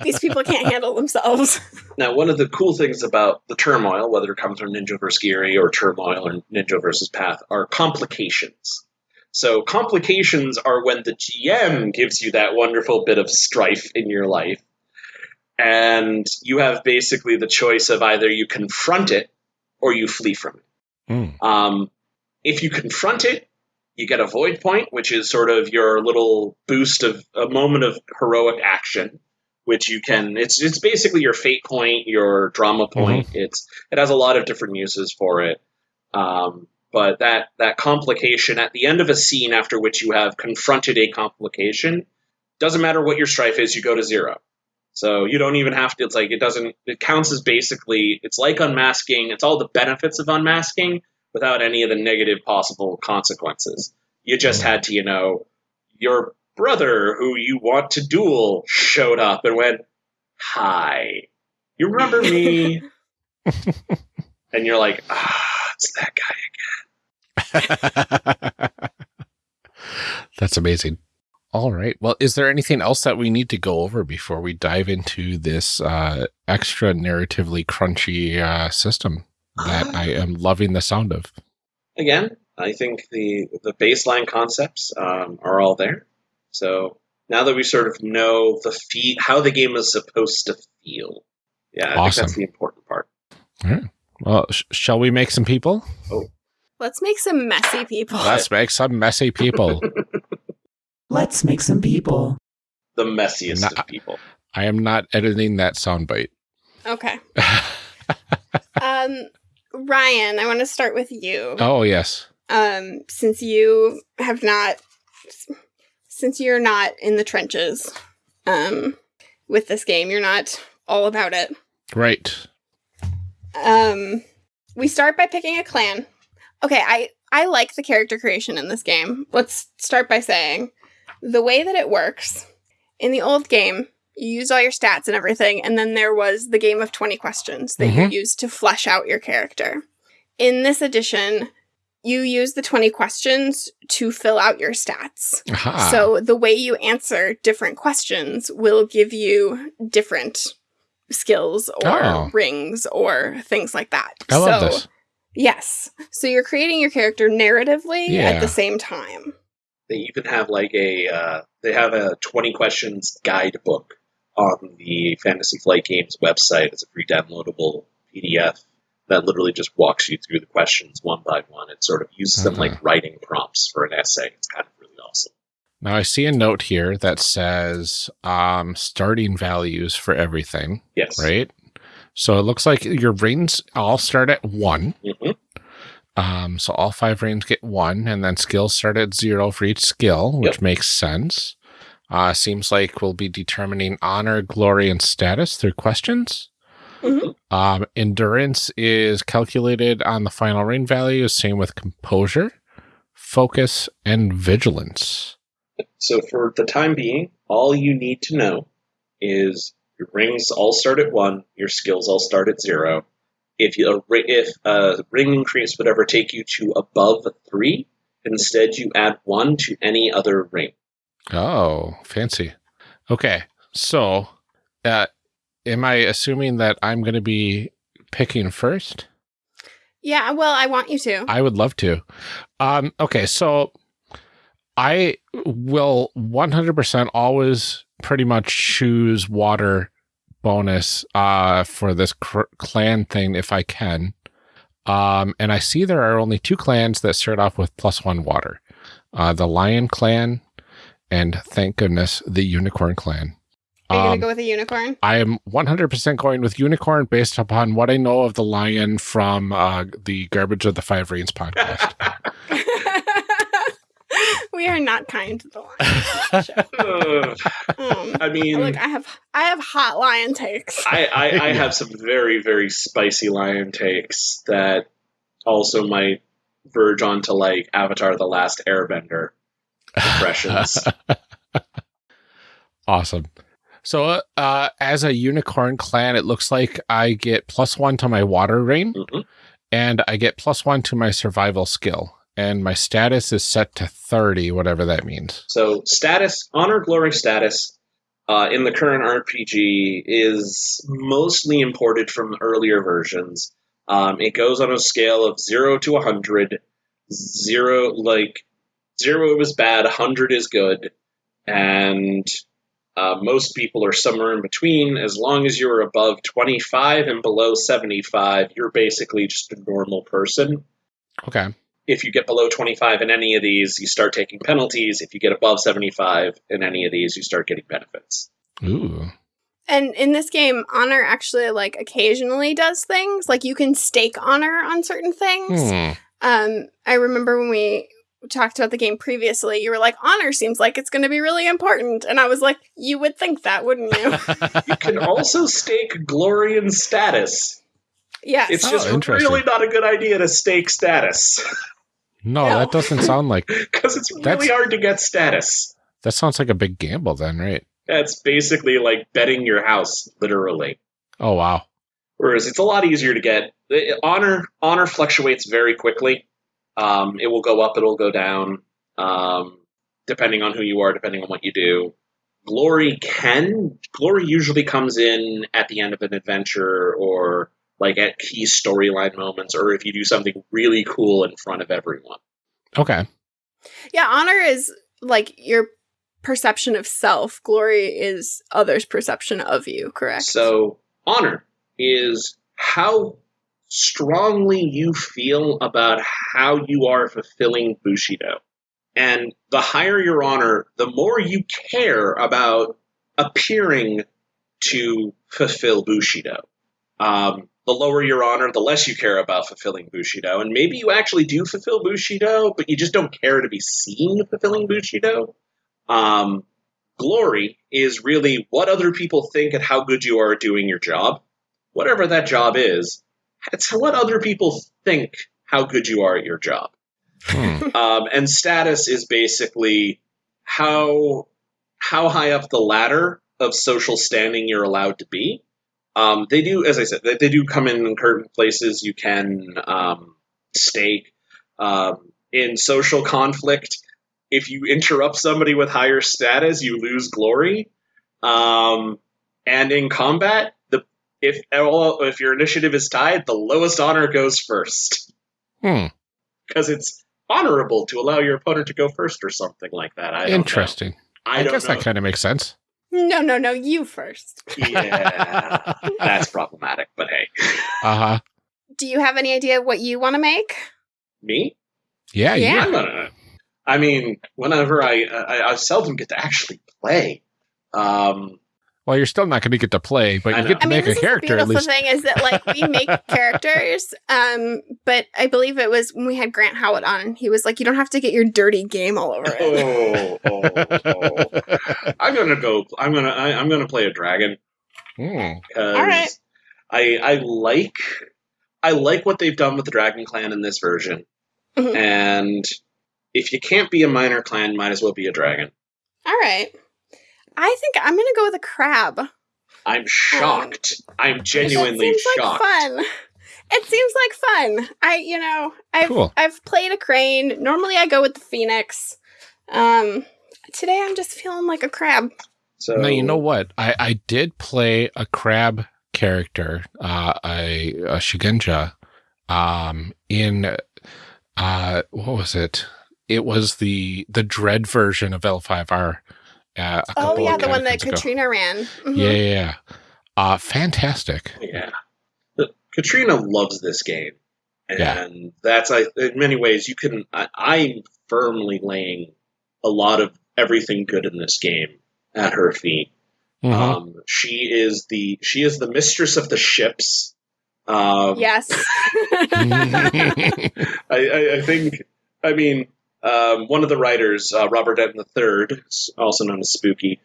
these people can't handle themselves. now one of the cool things about the turmoil whether it comes from ninjo vs giri or turmoil or ninjo versus path are complications so complications are when the gm gives you that wonderful bit of strife in your life and you have basically the choice of either you confront it or you flee from it Hmm. Um, if you confront it, you get a void point, which is sort of your little boost of a moment of heroic action, which you can. It's it's basically your fate point, your drama point. It's it has a lot of different uses for it. Um, but that that complication at the end of a scene after which you have confronted a complication doesn't matter what your strife is, you go to zero. So you don't even have to. It's like it doesn't. It counts as basically. It's like unmasking. It's all the benefits of unmasking without any of the negative possible consequences. You just had to, you know, your brother who you want to duel showed up and went, "Hi, you remember me?" (laughs) and you're like, "Ah, it's that guy." Again. (laughs) That's amazing. All right. Well, is there anything else that we need to go over before we dive into this uh, extra narratively crunchy uh, system that I am (sighs) loving the sound of? Again, I think the the baseline concepts um, are all there. So now that we sort of know the fee- how the game is supposed to feel, yeah, I think that's the important part. All right. Well, sh- shall we make some people? Oh, Let's make some messy people. Let's make some messy people. (laughs) Let's make some people. The messiest Nah. of people. I am not editing that soundbite. okay. (laughs) Um Ryan, I want to start with you. oh, yes. um, since you have not, since you're not in the trenches, um, with this game, you're not all about it. Right. Um, we start by picking a clan. Okay, I I like the character creation in this game. Let's start by saying the way that it works in the old game. You used all your stats and everything, and then there was the game of 20 questions that Mhm. you used to flesh out your character. In this edition, you use the 20 questions to fill out your stats. Aha. So the way you answer different questions will give you different skills or Oh. rings or things like that. I love so, this. Yes. So you're creating your character narratively Yeah. at the same time. They even have like a uh, they have a twenty questions guidebook on the Fantasy Flight Games website. It's a free downloadable PDF that literally just walks you through the questions one by one. It sort of uses them like writing prompts for an essay. It's kind of really awesome. Now I see a note here that says um, starting values for everything, Yes. right? So it looks like your rings all start at one. hmm Um, so all five rings get one, and then skills start at zero for each skill, which Yep. makes sense. Uh, seems like we'll be determining honor, glory, and status through questions. Mhm. Um, endurance is calculated on the final ring value, same with composure, focus, and vigilance. So for the time being, all you need to know is your rings all start at one, your skills all start at zero. If you if a ring increase would ever take you to above three, instead you add one to any other ring. Oh, fancy. Okay. So, uh, am I assuming that I'm going to be picking first? Yeah, well, I want you to. I would love to. Um, okay, so I will 100% always pretty much choose water bonus uh, for this cr- clan thing if I can. Um, and I see there are only two clans that start off with plus one water uh, the Lion Clan, and thank goodness, the Unicorn Clan. Are you Um, gonna go with a unicorn? I am 100% going with Unicorn based upon what I know of the lion from uh, the Garbage of the Five Rings podcast. (laughs) (laughs) we are not kind to the lion. Ugh, (laughs) Um, I mean, look, I have I have hot lion takes. I, I, I (laughs) have some very, very spicy lion takes that also might verge onto like Avatar The Last Airbender impressions. awesome. So, uh, as a unicorn clan, it looks like I get plus one to my water ring Mhm. and I get plus one to my survival skill. And my status is set to 30, whatever that means. So status, honor, glory status uh, in the current RPG is mostly imported from earlier versions. Um, it goes on a scale of zero to hundred. Zero, like zero is bad, hundred is good, and uh, most people are somewhere in between. As long as you're above twenty-five and below seventy-five, you're basically just a normal person Okay. If you get below 25 in any of these, you start taking penalties. If you get above 75 in any of these, you start getting benefits. Ooh. And in this game, honor actually like occasionally does things. Like you can stake honor on certain things. Hmm. Um, I remember when we talked about the game previously, you were like, honor seems like it's going to be really important, and I was like, you would think that, wouldn't you? (laughs) You can also stake glory and status. yes. It's Oh, just really not a good idea to stake status (laughs) no, No. that doesn't sound like (laughs) because it's really That's- hard to get status. that sounds like a big gamble then, right? That's basically like betting your house, literally. Oh wow. Whereas it's a lot easier to get. Honor honor fluctuates very quickly. Um, it will go up, it'll go down, um, depending on who you are, depending on what you do. Glory can glory usually comes in at the end of an adventure or like at key storyline moments, or if you do something really cool in front of everyone. Okay. yeah, honor is like your perception of self. Glory is others' perception of you, correct? So, honor is how strongly you feel about how you are fulfilling Bushido. And the higher your honor, the more you care about appearing to fulfill Bushido. Um, the lower your honor, the less you care about fulfilling Bushido. And maybe you actually do fulfill Bushido, but you just don't care to be seen fulfilling Bushido. Um, glory is really what other people think and how good you are at doing your job. Whatever that job is, it's what other people think how good you are at your job. Hmm. (laughs) Um, and status is basically how how high up the ladder of social standing you're allowed to be. Um, they do, as I said, they, they do come in certain places. You can um, stake um, in social conflict. If you interrupt somebody with higher status, you lose glory. Um, and in combat, the if all if your initiative is tied, the lowest honor goes first Hmm. because it's honorable to allow your opponent to go first or something like that. I don't know. Interesting. I, I, don't guess know. that kind of makes sense. No, no, no, you first. yeah, (laughs) that's problematic. But hey, Uh huh. Do you have any idea what you want to make? me? Yeah, Yeah. yeah. No, no, no. I mean, whenever I, I I seldom get to actually play. Um, Well, you're still not going to get to play, but I you know. get to I mean, make this a character is the beautiful least. thing is that like we make (laughs) characters, um, but I believe it was when we had Grant Howard on. He was like, "You don't have to get your dirty game all over it." oh, oh, oh. I'm gonna go. I'm gonna. I, I'm gonna play a dragon. Hmm. because right. I I like I like what they've done with the Dragon Clan in this version. Mhm. And if you can't be a minor clan, might as well be a dragon. All right, I think I'm gonna go with a crab. I'm shocked. I'm genuinely it seems shocked. Like fun. It seems like fun. I, you know, I've Cool. I've played a crane. Normally, I go with the phoenix. Um, today I'm just feeling like a crab. So Now you know what? I I did play a crab character, uh, a, a Shugenja, um, in uh, what was it? It was the the Dread version of L5R. Uh, a Oh yeah, of the one that ago. Katrina ran. Mhm. Yeah, yeah, yeah. Uh, fantastic. Yeah. But Katrina loves this game. And Yeah. that's, I, in many ways, you can, I, I'm firmly laying a lot of everything good in this game at her feet. Mhm. Um, she is the, she is the mistress of the ships. Um, Yes. (laughs) I, I, I think, I mean, um, one of the writers, uh, Robert Denton III, also known as Spooky,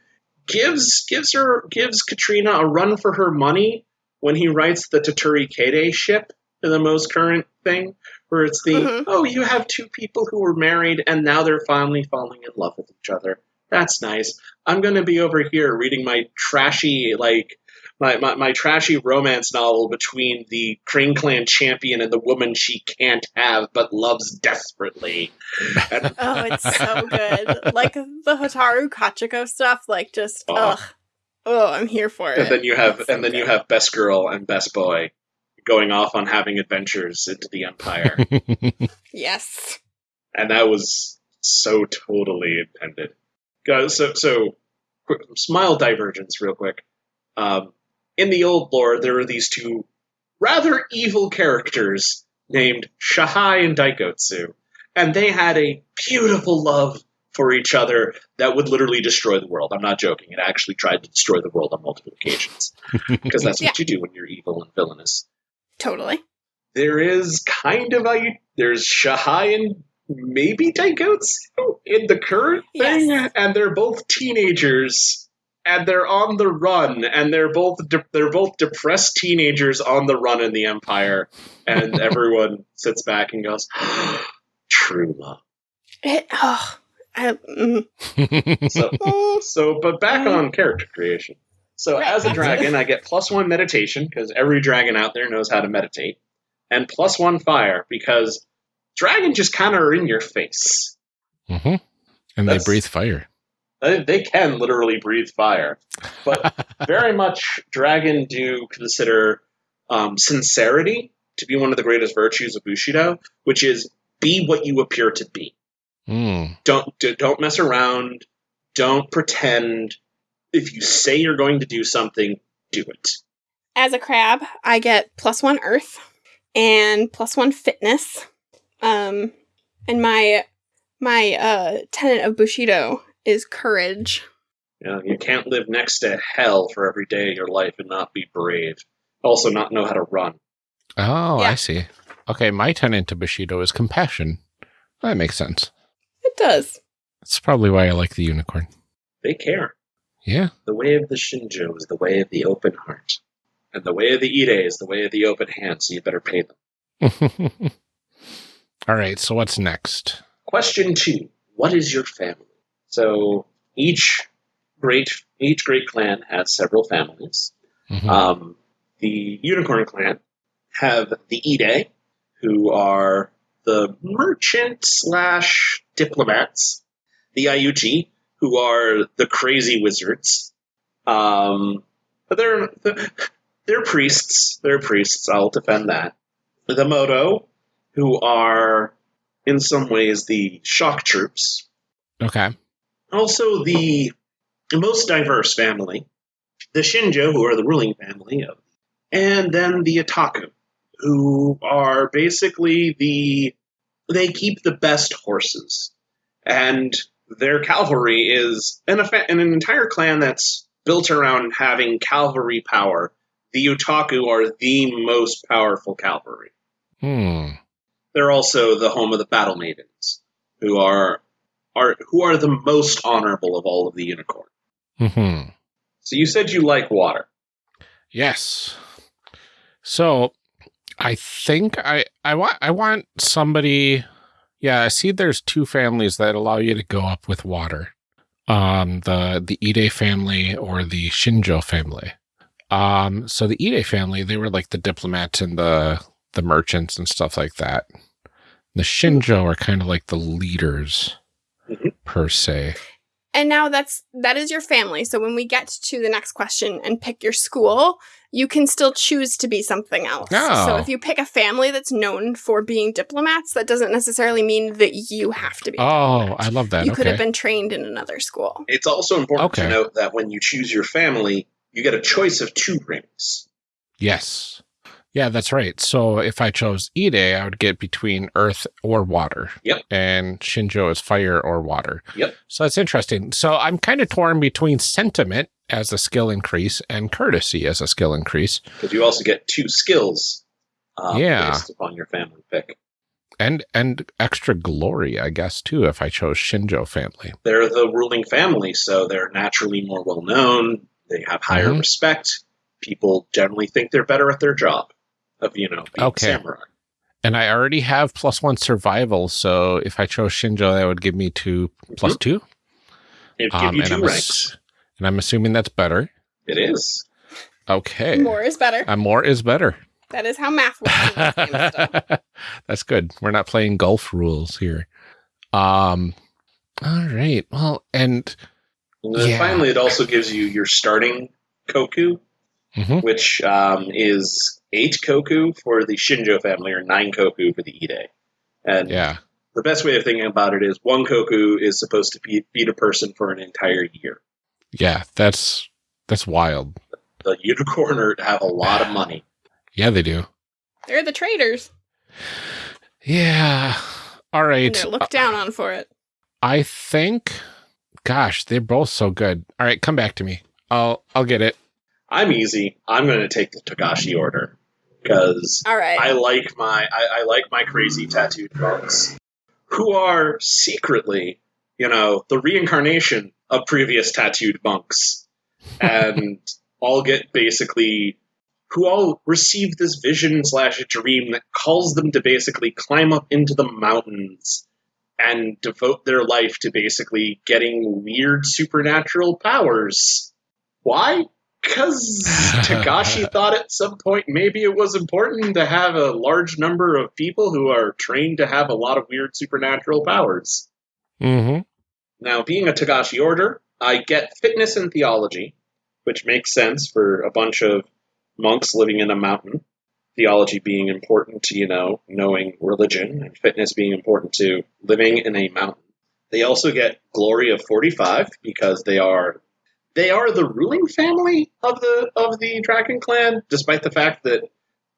gives gives her gives Katrina a run for her money when he writes the Toturi Kaede ship in the most current thing, where it's the Mhm. oh you have two people who were married and now they're finally falling in love with each other. That's nice. I'm gonna be over here reading my trashy like my, my, my trashy romance novel between the Crane Clan champion and the woman she can't have but loves desperately. And (laughs) oh, it's so good. Like the Hotaru Kachiko stuff, like just Oh. ugh. Oh, I'm here for it. and then you have so and then you have best girl and best boy going off on having adventures into the empire (laughs) Yes. and that was so totally intended so so smile divergence real quick um, in the old lore there were these two rather evil characters named shahai and daigotsu and they had a beautiful love for each other that would literally destroy the world. I'm not joking. It actually tried to destroy the world on multiple occasions (laughs) because that's what you do when you're evil and villainous. Totally. there is kind of a there's Shahai and maybe Daigotsu in the current thing, Yes. and they're both teenagers, and they're on the run, and they're both de- they're both depressed teenagers on the run in the Empire, and (laughs) everyone sits back and goes, (gasps) "True love." It, oh, I, mm, (laughs) So, (laughs) mm, so, but back on character creation. So, Right. as a dragon, I get plus one meditation because every dragon out there knows how to meditate, and plus one fire because dragon just kind of are in your face. Mhm. And That's- they breathe fire. They, they can literally breathe fire, but (laughs) very much dragon do consider um, sincerity to be one of the greatest virtues of Bushido, which is be what you appear to be. Mm. don't d- don't mess around don't pretend if you say you're going to do something do it as a crab, I get plus one earth and plus one fitness. Um, and my my uh tenet of Bushido is courage. you know you can't live next to hell for every day of your life and not be brave also not know how to run Oh, Yeah. I see. Okay, my tenant to Bushido is compassion. That makes sense. It does. That's probably why I like the unicorn. they care Yeah. the way of the shinjo is the way of the open heart and the way of the ide is the way of the open hand so you better pay them (laughs) All right, so what's next? question two what is your family so each great each great clan has several families Mhm. Um, the Unicorn Clan have the Ide, who are the merchant slash diplomats. The Iuchi, who are the crazy wizards. Um, but they're (laughs) they're priests. They're priests. I'll defend that. The Moto, who are in some ways the shock troops. okay. Also, the most diverse family, the Shinjo, who are the ruling family of, and then the Otaku, who are basically the they keep the best horses, and their cavalry is an, an entire clan that's built around having cavalry power. The Otaku are the most powerful cavalry. Hmm. They're also the home of the battle maidens, who are are who are the most honorable of all of the unicorn. hmm So you said you like water. Yes. So I think I I want I want somebody yeah, I see there's two families that allow you to go up with water. Um the the Ide family or the Shinjo family. Um so the Ide family, they were like the diplomats and the the merchants and stuff like that. The Shinjo are kind of like the leaders. Per se. And now that's that is your family. So when we get to the next question and pick your school, you can still choose to be something else. Oh. So if oh. you pick a family that's known for being diplomats, that doesn't necessarily mean that you have to be. Oh, diplomat. I love that. you could have been trained in another school. It's also important Okay. to note that when you choose your family, you get a choice of two rings. Yes. Yeah, that's right. So if I chose Ide, I would get between earth or water. Yep. And Shinjo is fire or water. Yep. So that's interesting. So I'm kind of torn between sentiment as a skill increase and courtesy as a skill increase. Because you also get two skills um, Yeah. based upon your family pick. And and extra glory, I guess, too, if I chose Shinjo family. They're the ruling family, so they're naturally more well known. They have higher Mhm. respect. People generally think they're better at their job of, you know, being Okay. samurai. And I already have plus one survival, so if I chose Shinjo, that would give me two plus two. It give Um, you and two I'm ranks. ass- and I'm assuming that's better. It is. Okay. More is better. Uh, more is better. that is how math works. in this game still. (laughs) That's good. We're not playing golf rules here. Um all right. Well, and And then Yeah. finally, it also gives you your starting koku, Mhm. which um, is eight koku for the Shinjo family or nine koku for the Ide. And yeah. the best way of thinking about it is one koku is supposed to be, feed a person for an entire year. Yeah, that's that's wild. The unicorner have a lot of money. Yeah, they do. They're the traders. Yeah. All right. And right. they're looked down on for it. I think gosh, they're both so good. All right, come back to me. I'll I'll get it. I'm easy. I'm going to take the Togashi order because All right. I like my I, I like my crazy tattooed monks who are secretly, you know, the reincarnation of previous tattooed monks, and (laughs) all get basically who all receive this vision slash dream that calls them to basically climb up into the mountains and devote their life to basically getting weird supernatural powers. Why? Because Togashi (laughs) thought at some point maybe it was important to have a large number of people who are trained to have a lot of weird supernatural powers. Mm-hmm. Now, being a Togashi order, I get fitness and theology, which makes sense for a bunch of monks living in a mountain. Theology being important to, you know, knowing religion, and fitness being important to living in a mountain. They also get glory of 45 because they are they are the ruling family of the of the Dragon Clan, despite the fact that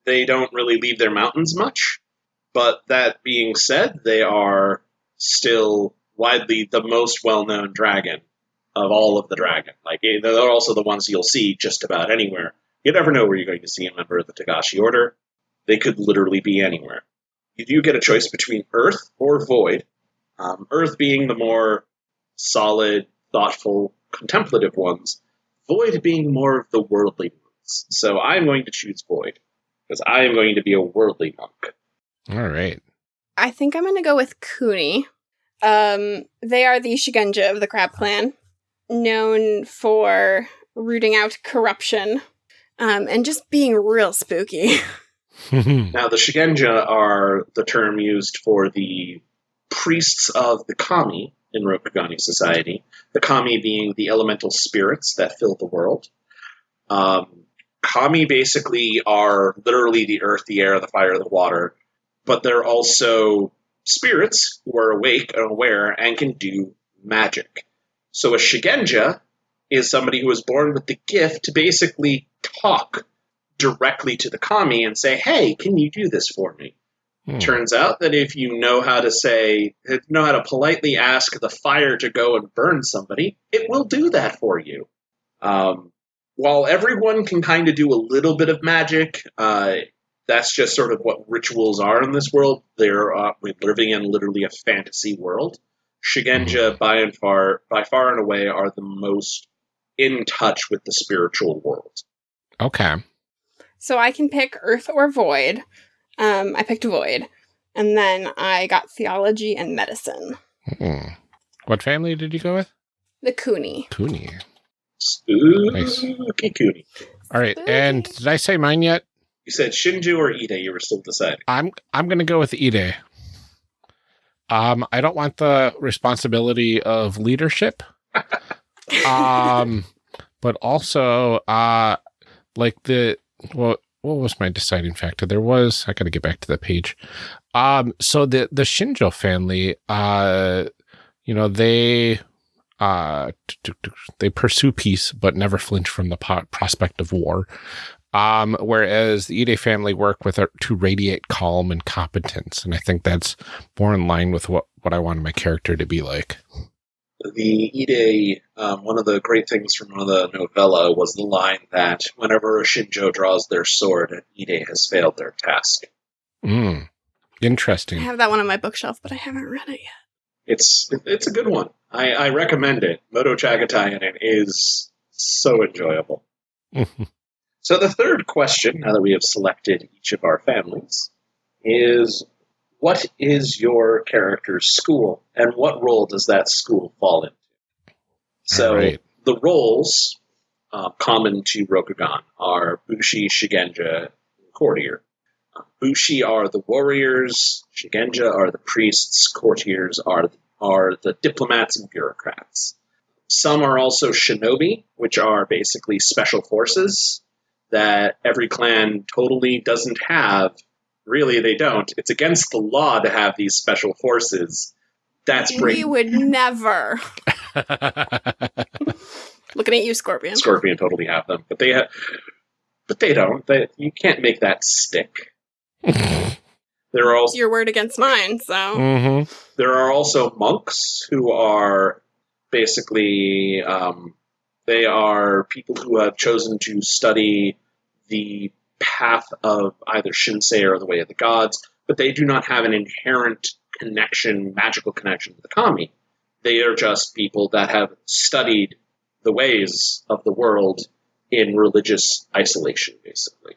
they don't really leave their mountains much. But that being said, they are still widely the most well-known dragon of all of the dragon. Like eh, they're also the ones you'll see just about anywhere. You never know where you're going to see a member of the Togashi Order. They could literally be anywhere. You do get a choice between Earth or Void. Um, Earth being the more solid, thoughtful, contemplative ones. Void being more of the worldly ones. So I'm going to choose Void because I am going to be a worldly monk. All right. I think I'm going to go with Kuni. Um, they are the Shugenja of the Crab Clan, known for rooting out corruption um, and just being real spooky. (laughs) (laughs) Now, the Shugenja are the term used for the priests of the Kami in Rokugani society. The Kami being the elemental spirits that fill the world. Um, Kami basically are literally the earth, the air, the fire, the water, but they're also spirits who are awake and aware and can do magic. So a Shugenja is somebody who is born with the gift to basically talk directly to the kami and say, "Hey, can you do this for me?" Hmm. Turns out that if you know how to say, know how to politely ask the fire to go and burn somebody, it will do that for you. Um, while everyone can kind of do a little bit of magic, uh, that's just sort of what rituals are in this world. They're uh, we're living in literally a fantasy world. Shugenja, by and far, by far and away, are the most in touch with the spiritual world. Okay. so I can pick Earth or Void. Um, I picked Void. And then I got Theology and Medicine. Hmm. What family did you go with? The Kuni. Cooney. Spooky Nice. Cooney. All right. And did I say mine yet? You said Shinjo or Ide. You were still deciding. I'm I'm gonna go with Ide. Um, I don't want the responsibility of leadership. (laughs) um, but also, uh, like the what what was my deciding factor? There was I got to get back to the page. Um, so the the Shinjo family, uh, you know they uh they pursue peace but never flinch from the prospect of war. Um, whereas the Ide family work with her to radiate calm and competence, and I think that's more in line with what what I wanted my character to be like. The Ide, um, one of the great things from one of the novella was the line that whenever a Shinjo draws their sword, an Ide has failed their task. Mm, Interesting. I have that one on my bookshelf, but I haven't read it yet. It's it's a good one. I, I recommend it. Moto Chagatai in it is so enjoyable. (laughs) So the third question, now that we have selected each of our families, is what is your character's school and what role does that school fall into? So Alright. the roles uh, common to Rokugan are Bushi, Shugenja, and Courtier. Uh, Bushi are the warriors, Shugenja are the priests, courtiers are are the diplomats and bureaucrats. Some are also shinobi, which are basically special forces that every clan totally doesn't have. Really, they don't. It's against the law to have these special forces. That's We would never. (laughs) Looking at you, Scorpion. Scorpion totally have them, but they have, but they don't. They, you can't make that stick. (laughs) There are also your word against mine, so hmm there are also monks who are basically um, they are people who have chosen to study the path of either Shinsei or the way of the gods, but they do not have an inherent connection, magical connection to the kami. They are just people that have studied the ways of the world in religious isolation, basically.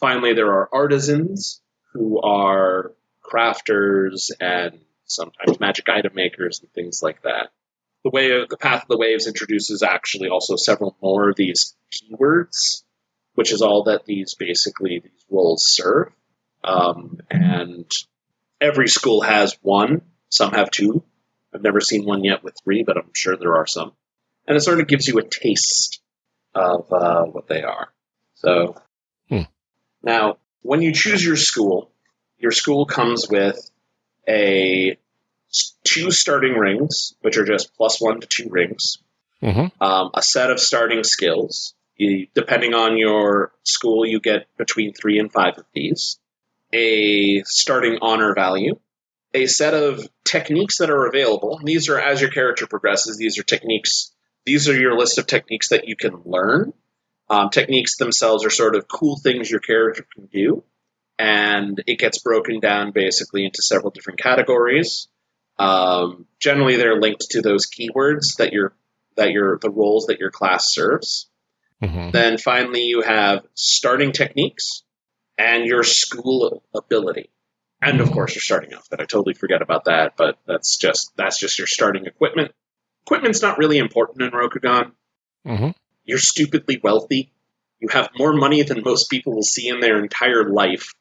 Finally, there are artisans who are crafters and sometimes magic item makers and things like that. The way of the path of the waves introduces actually also several more of these keywords, which is all that these basically these roles serve. Um, and every school has one. Some have two. I've never seen one yet with three, but I'm sure there are some. And it sort of gives you a taste of uh, what they are. So Hmm. now, when you choose your school, your school comes with a two starting rings, which are just plus one to two rings, hmm um, a set of starting skills. You, depending on your school, you get between three and five of these. A starting honor value, a set of techniques that are available. These are as your character progresses. These are techniques. These are your list of techniques that you can learn. Um, techniques themselves are sort of cool things your character can do, and it gets broken down basically into several different categories. Um, generally, they're linked to those keywords that your that your the roles that your class serves. Hmm Then finally, you have starting techniques and your school ability, and of course your starting outfit. I totally forget about that, but that's just that's just your starting equipment. Equipment's not really important in Rokugan. hmm You're stupidly wealthy. You have more money than most people will see in their entire life,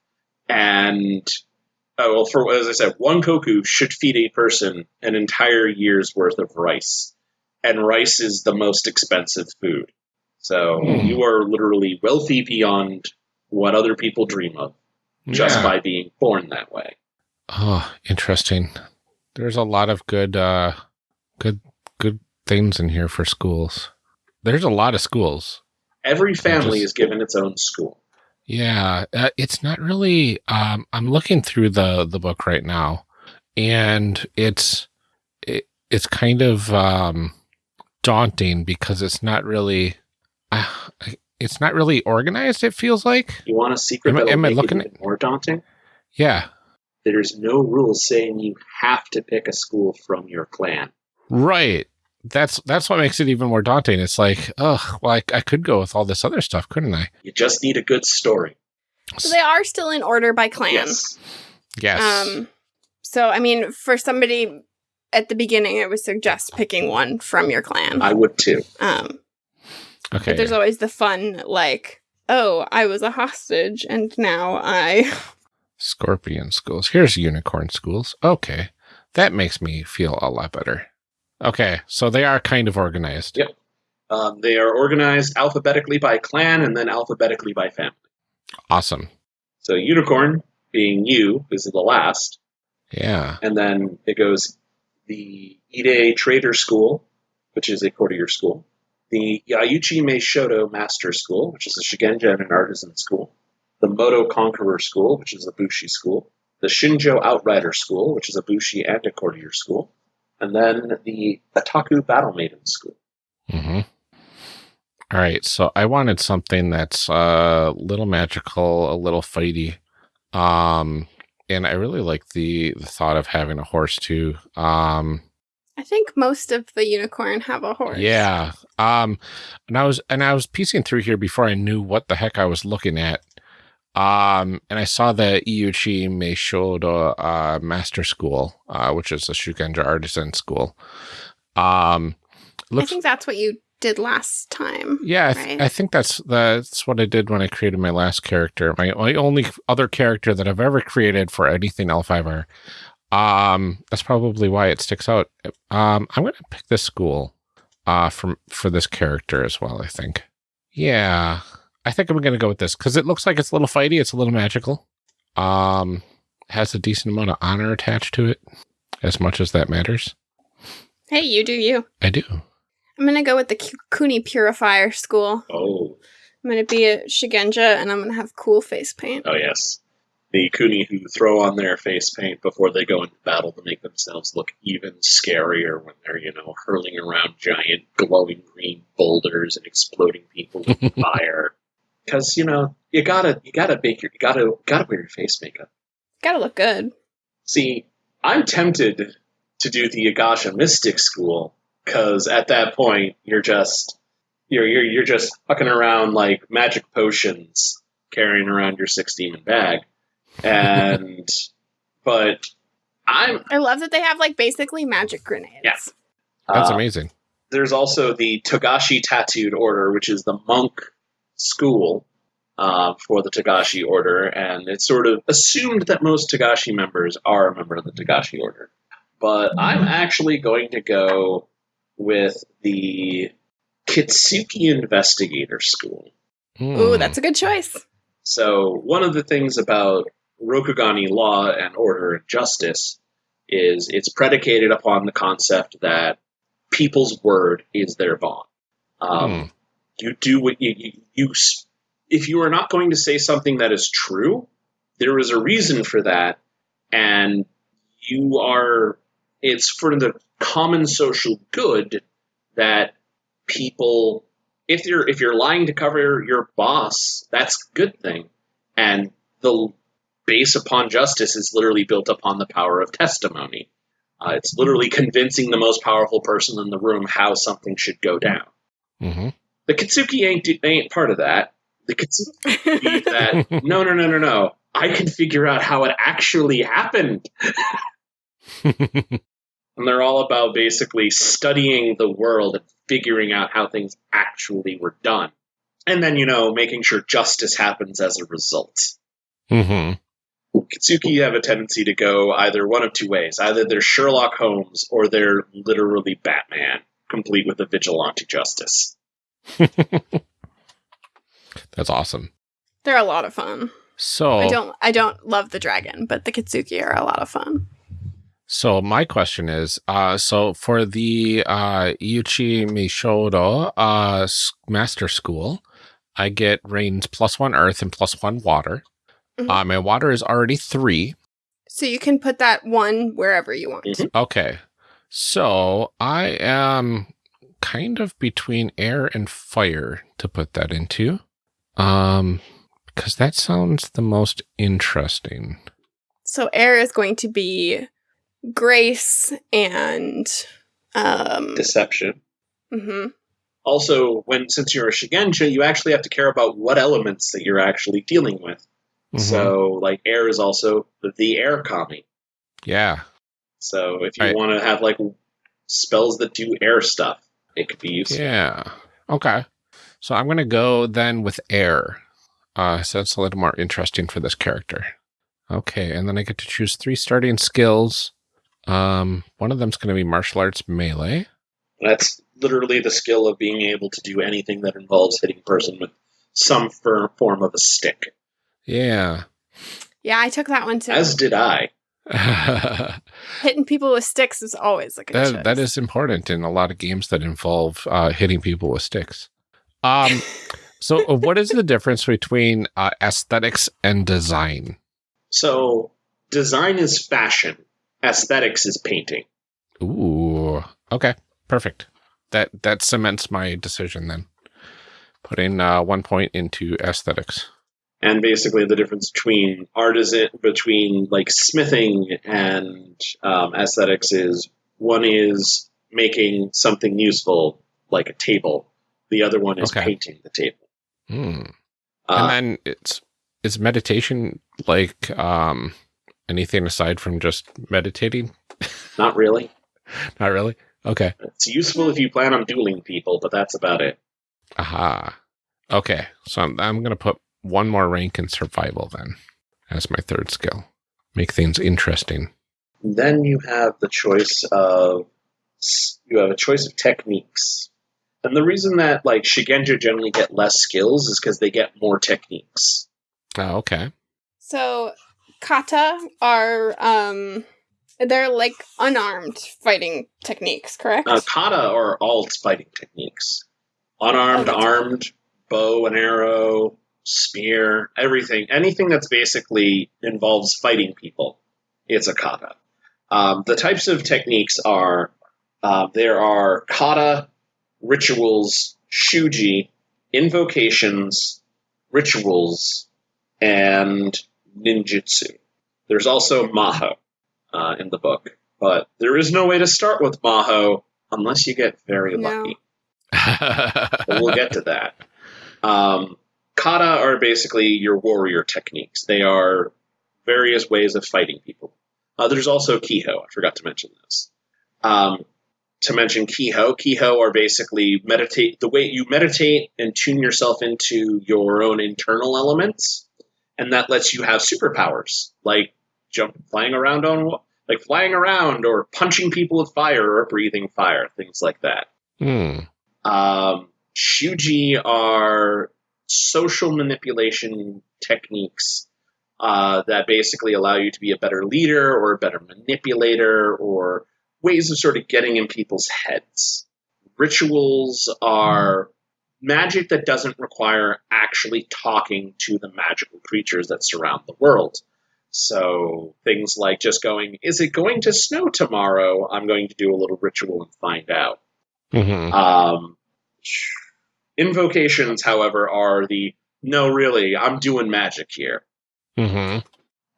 and oh, well, for as I said, one koku should feed a person an entire year's worth of rice, and rice is the most expensive food. So Hmm. you are literally wealthy beyond what other people dream of just Yeah. by being born that way. Oh, interesting. There's a lot of good, uh, good, good things in here for schools. There's a lot of schools. Every family just- is given its own school. Yeah, uh, it's not really. Um, I'm looking through the the book right now, and it's it, it's kind of um, daunting because it's not really. Uh, it's not really organized. It feels like. You want a secret Am I- that'll am I looking it even more daunting? Yeah. There's no rules saying you have to pick a school from your clan. Right. That's that's what makes it even more daunting. It's like, oh, well, I, I could go with all this other stuff, couldn't I? You just need a good story. so they are still in order by clan. Yes. Yes. Um, so I mean, for somebody at the beginning, I would suggest picking one from your clan. I would too. Um, okay. but there's always the fun, like, oh, I was a hostage, and now I. (laughs) Scorpion schools. Here's unicorn schools. Okay. That makes me feel a lot better. Okay, so they are kind of organized. Yep. Um, they are organized alphabetically by clan and then alphabetically by family. Awesome. So unicorn being you is the last, Yeah. and then it goes the Ide Trader School, which is a courtier school, the Iuchi Meishodo Master School, which is a Shugenja and an artisan school, the Moto Conqueror School, which is a Bushi school, the Shinjo Outrider School, which is a Bushi and a courtier school, and then the Utaku Battle Maiden School. Mm-hmm. All right, so I wanted something that's a little magical, a little fighty, um, and I really like the the thought of having a horse too. Um, I think most of the unicorn have a horse. yeah, um, and I was and I was piecing through here before I knew what the heck I was looking at. Um, and I saw the Iuchi Meishodo uh, Master School, uh, which is a Shugenja artisan school. Um, I think that's what you did last time. Yeah, I, th- right? I think that's that's what I did when I created my last character. My, my only other character that I've ever created for anything L5R. Um, that's probably why it sticks out. Um, I'm gonna pick this school, uh, from for this character as well. I think. Yeah, I think I'm gonna go with this because it looks like it's a little fighty. It's a little magical. Um, has a decent amount of honor attached to it, as much as that matters. Hey, you do you. I do. I'm gonna go with the Ku- Kuni Purifier School. Oh, I'm gonna be a Shugenja, and I'm gonna have cool face paint. oh yes. The Kuni who throw on their face paint before they go into battle to make themselves look even scarier when they're, you know, hurling around giant glowing green boulders and exploding people with (laughs) fire. Because, you know, you gotta you gotta make your you gotta gotta wear your face makeup. Gotta look good. See, I'm tempted to do the Agasha Mystic School because at that point you're just you're you're you're just fucking around like magic potions, carrying around your six demon bag, and but I'm I love that they have like basically magic grenades. Yeah. That's uh, amazing. There's also the Togashi Tattooed Order, which is the monk school uh, for the Togashi Order, and it's sort of assumed that most Togashi members are a member of the Togashi Order. But I'm actually going to go with the Kitsuki Investigator School. Ooh, Hmm. that's a good choice. So, one of the things about Rokugani law and order and justice is it's predicated upon the concept that people's word is their bond. Um, Hmm. You do what you, you, you, if you are not going to say something that is true, there is a reason for that, and you are, it's for the common social good that people if you're if you're lying to cover your boss, that's a good thing. And the base upon justice is literally built upon the power of testimony. Uh, it's literally convincing the most powerful person in the room how something should go down. hmm The Kitsuki ain't ain't part of that. The Kitsuki (laughs) believe that no no no no no. I can figure out how it actually happened. (laughs) And they're all about basically studying the world and figuring out how things actually were done. And then, you know, making sure justice happens as a result. hmm Kitsuki have a tendency to go either one of two ways. Either they're Sherlock Holmes or they're literally Batman, complete with a vigilante justice. (laughs) That's awesome. They're a lot of fun. So, I don't I don't love the dragon, but the Kitsuki are a lot of fun. so my question is, uh, so for the uh, Iuchi Meishodo uh, Master School, I get rains plus one earth and plus one water. Mhm. Uh, my water is already three. So you can put that one wherever you want. Mhm. Okay. So I am kind of between air and fire to put that into. Um, because that sounds the most interesting. So air is going to be grace and um Deception. Mm -hmm. Also, when since you're a Shugenja, you actually have to care about what elements that you're actually dealing with. Mhm. So, like, air is also the, air kami. yeah. So, if you Right. want to have like spells that do air stuff, it could be useful. Yeah. Okay. So I'm gonna go then with air. Uh, so that's a little more interesting for this character. Okay, and then I get to choose three starting skills. Um, one of them's going to be martial arts melee. That's literally the skill of being able to do anything that involves hitting a person with some fir- form of a stick. Yeah. Yeah, I took that one too. As did I. (laughs) Hitting people with sticks is always a good choice. that is important in a lot of games that involve uh, hitting people with sticks. Um, (laughs) so uh, what is the difference between uh, aesthetics and design? So, design is fashion, aesthetics is painting. Ooh. Okay. Perfect. That that cements my decision then. Putting uh, one point into aesthetics. And basically, the difference between artisan, between like smithing and um, aesthetics is one is making something useful, like a table. The other one is Okay. painting the table. Hmm. Uh, and then it's is meditation like um anything aside from just meditating? not really. (laughs) Not really. Okay. It's useful if you plan on dueling people, but that's about it. Aha. Okay. So I'm, I'm going to put one more rank in survival then as my third skill. Make things interesting. Then you have the choice of you have a choice of techniques. And the reason that like Shugenja generally get less skills is because they get more techniques. Oh, okay. So kata are um they're like unarmed fighting techniques, correct? Uh, kata are all fighting techniques. Unarmed, Oh, armed, bow and arrow, spear, everything. Anything that's basically involves fighting people, it's a kata. Um, the types of techniques are uh, there are kata, rituals, shuji, invocations, rituals, and ninjutsu. There's also maho uh, in the book, but there is no way to start with maho unless you get very No. lucky. (laughs) We'll get to that. Um, kata are basically your warrior techniques. They are various ways of fighting people. Uh, there's also kiho. I forgot to mention this. Um, to mention kiho, kiho are basically meditate. The way you meditate and tune yourself into your own internal elements, and that lets you have superpowers like jump, flying around on, like flying around, or punching people with fire, or breathing fire, things like that. hmm. Um, shuji are social manipulation techniques uh, that basically allow you to be a better leader or a better manipulator or ways of sort of getting in people's heads. Rituals are magic that doesn't require actually talking to the magical creatures that surround the world. So things like just going, is it going to snow tomorrow? I'm going to do a little ritual and find out. hmm Um, invocations, however, are the no, really, I'm doing magic here. hmm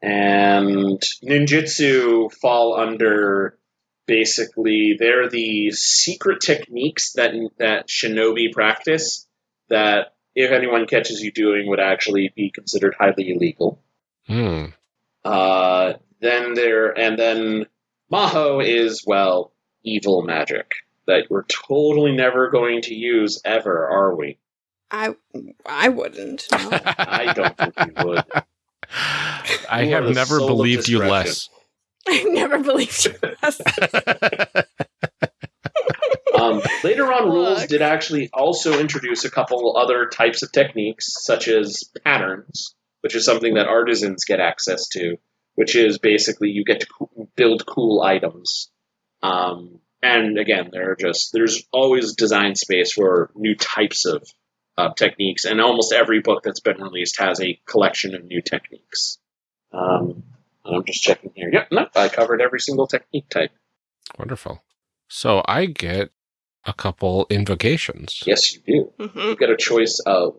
And ninjutsu fall under basically they're the secret techniques that that shinobi practice that if anyone catches you doing would actually be considered highly illegal. Hmm. Uh, then there and then Maho is well evil magic that we're totally never going to use ever, are we? I I wouldn't. No. (laughs) I don't think you would. I You have (laughs) never believed you less. I never believed you. Yes. (laughs) Um, later on, rules did actually also introduce a couple other types of techniques, such as patterns, which is something that artisans get access to, which is basically you get to coo- build cool items. Um, and again, there are just there's always design space for new types of uh, techniques, and almost every book that's been released has a collection of new techniques. Um, and I'm just checking here. Yep, no, I covered every single technique type. Wonderful. So I get a couple invocations. Yes, you do. hmm you get a choice of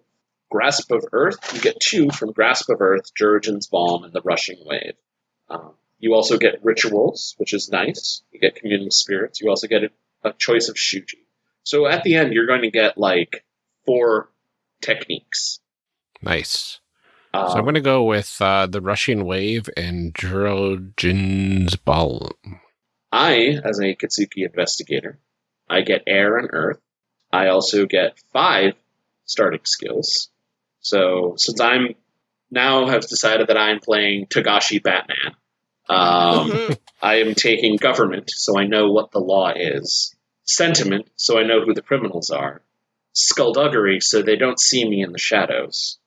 Grasp of Earth. You get two from Grasp of Earth, Jurojin's Balm, and the Rushing Wave. Um, you also get Rituals, which is nice. You get Communal Spirits. You also get a, a choice of Shuji. So at the end, you're going to get like four techniques. Nice. Um, so I'm going to go with uh, the Rushing Wave and Jurojin's Balm. I, as a Kitsuki investigator, I get air and earth. I also get five starting skills. So since I'm now have decided that I'm playing Togashi Batman, Um. (laughs) I am taking government, so I know what the law is. Sentiment, so I know who the criminals are. Skullduggery, so they don't see me in the shadows.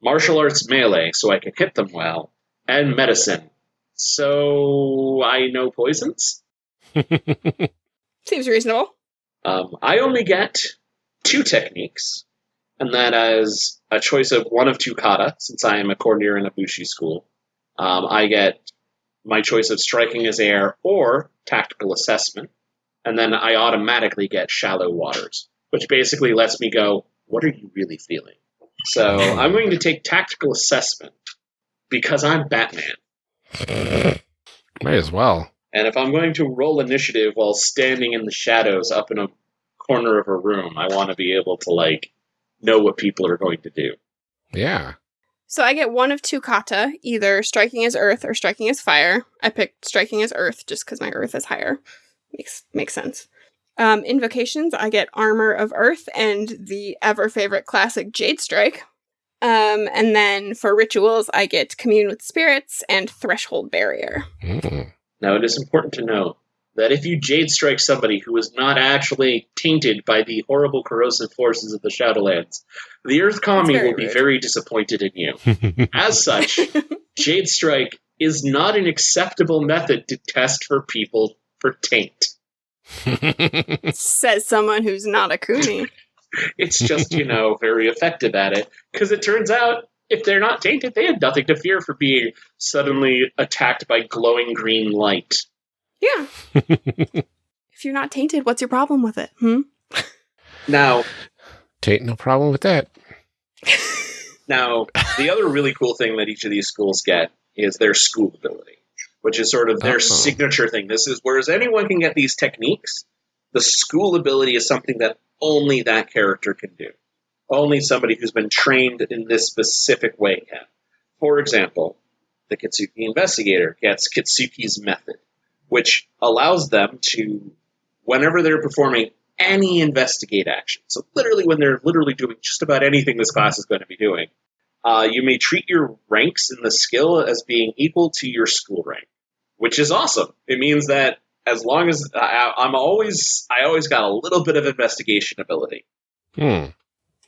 Martial arts melee, so I can hit them well. And medicine, so I know poisons. (laughs) Seems reasonable. Um, I only get two techniques, and that as a choice of one of two kata, since I am a courtier in a bushi school. Um, I get my choice of striking as air or tactical assessment, and then I automatically get shallow waters, which basically lets me go, what are you really feeling? So (laughs) I'm going to take tactical assessment because I'm Batman. May as well. And if I'm going to roll initiative while standing in the shadows up in a corner of a room, I want to be able to like know what people are going to do. Yeah. So I get one of two kata, either striking as earth or striking as fire. I picked striking as earth just because my earth is higher. Makes makes sense. Um, invocations, I get armor of earth and the ever favorite classic Jade Strike. Um, and then for rituals, I get commune with spirits and threshold barrier. Mm. Now, it is important to know that if you jade strike somebody who is not actually tainted by the horrible corrosive forces of the Shadowlands, the Earth Kami will be rude. very disappointed in you. As such, (laughs) jade strike is not an acceptable method to test for people for taint. Says someone who's not a Kuni. (laughs) It's just, you know, very effective at it. Because it turns out, if they're not tainted, they have nothing to fear for being suddenly attacked by glowing green light. Yeah. (laughs) if you're not tainted, what's your problem with it? Hmm? Now, Tain't no problem with that. (laughs) now, the other really cool thing that each of these schools get is their school ability, which is sort of their Oh. signature thing. This is whereas anyone can get these techniques, the school ability is something that only that character can do. Only somebody who's been trained in this specific way can. For example, the Kitsuki investigator gets Kitsuki's method, which allows them to, whenever they're performing any investigate action, so literally when they're literally doing just about anything this class is going to be doing, uh, you may treat your ranks in the skill as being equal to your school rank, which is awesome. It means that as long as I, I'm always, I always got a little bit of investigation ability, Hmm.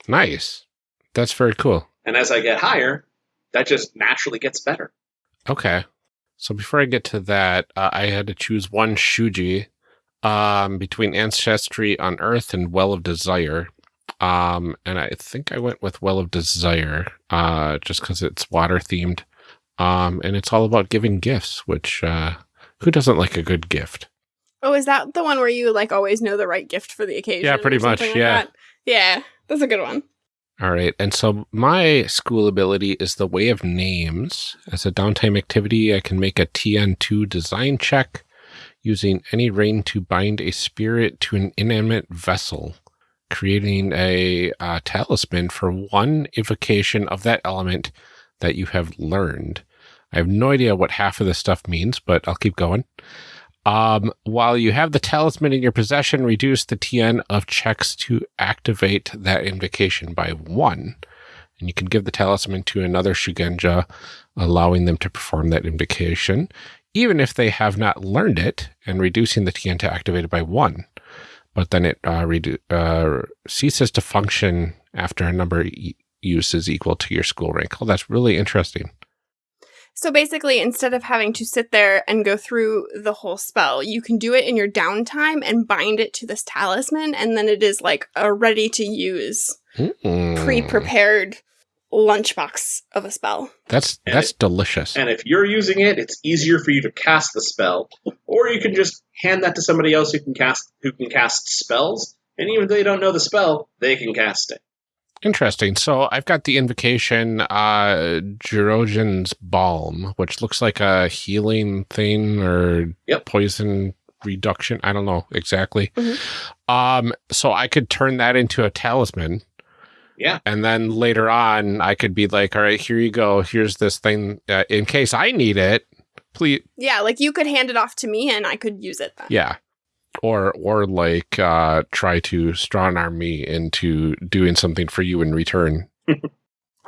Nice. That's very cool. and as I get higher, that just naturally gets better. Okay. So before I get to that, uh, I had to choose one Shuji um, between Ancestry on Earth and Well of Desire. Um, and I think I went with Well of Desire uh, just because it's water themed. Um, and it's all about giving gifts, which uh, who doesn't like a good gift? Oh, is that the one where you like always know the right gift for the occasion? Yeah, pretty much, like yeah. that? Yeah, that's a good one. All right. And so my school ability is the Way of Names. As a downtime activity, I can make a TN2 design check using any rain to bind a spirit to an inanimate vessel, creating a uh, talisman for one evocation of that element that you have learned. I have no idea what half of this stuff means, but I'll keep going. Um, while you have the talisman in your possession, reduce the TN of checks to activate that invocation by one. And you can give the talisman to another Shugenja, allowing them to perform that invocation, even if they have not learned it, and reducing the TN to activate it by one. But then it uh, uh, ceases to function after a number e- uses equal to your school rank. Oh, that's really interesting. So basically, instead of having to sit there and go through the whole spell, you can do it in your downtime and bind it to this talisman, and then it is like a ready to use, Mm. pre prepared lunchbox of a spell. That's And that's delicious. And if you're using it, it's easier for you to cast the spell, or you can just hand that to somebody else who can cast who can cast spells. And even if they don't know the spell, they can cast it. Interesting. So I've got the invocation, uh, Jurojin's Balm, which looks like a healing thing or Yep. poison reduction. I don't know exactly. Mhm. Um, so I could turn that into a talisman. Yeah. And then later on, I could be like, all right, here you go. Here's this thing. Uh, in case I need it, please. Yeah, like you could hand it off to me and I could use it then. Yeah. Or, or like, uh, try to strong arm me into doing something for you in return.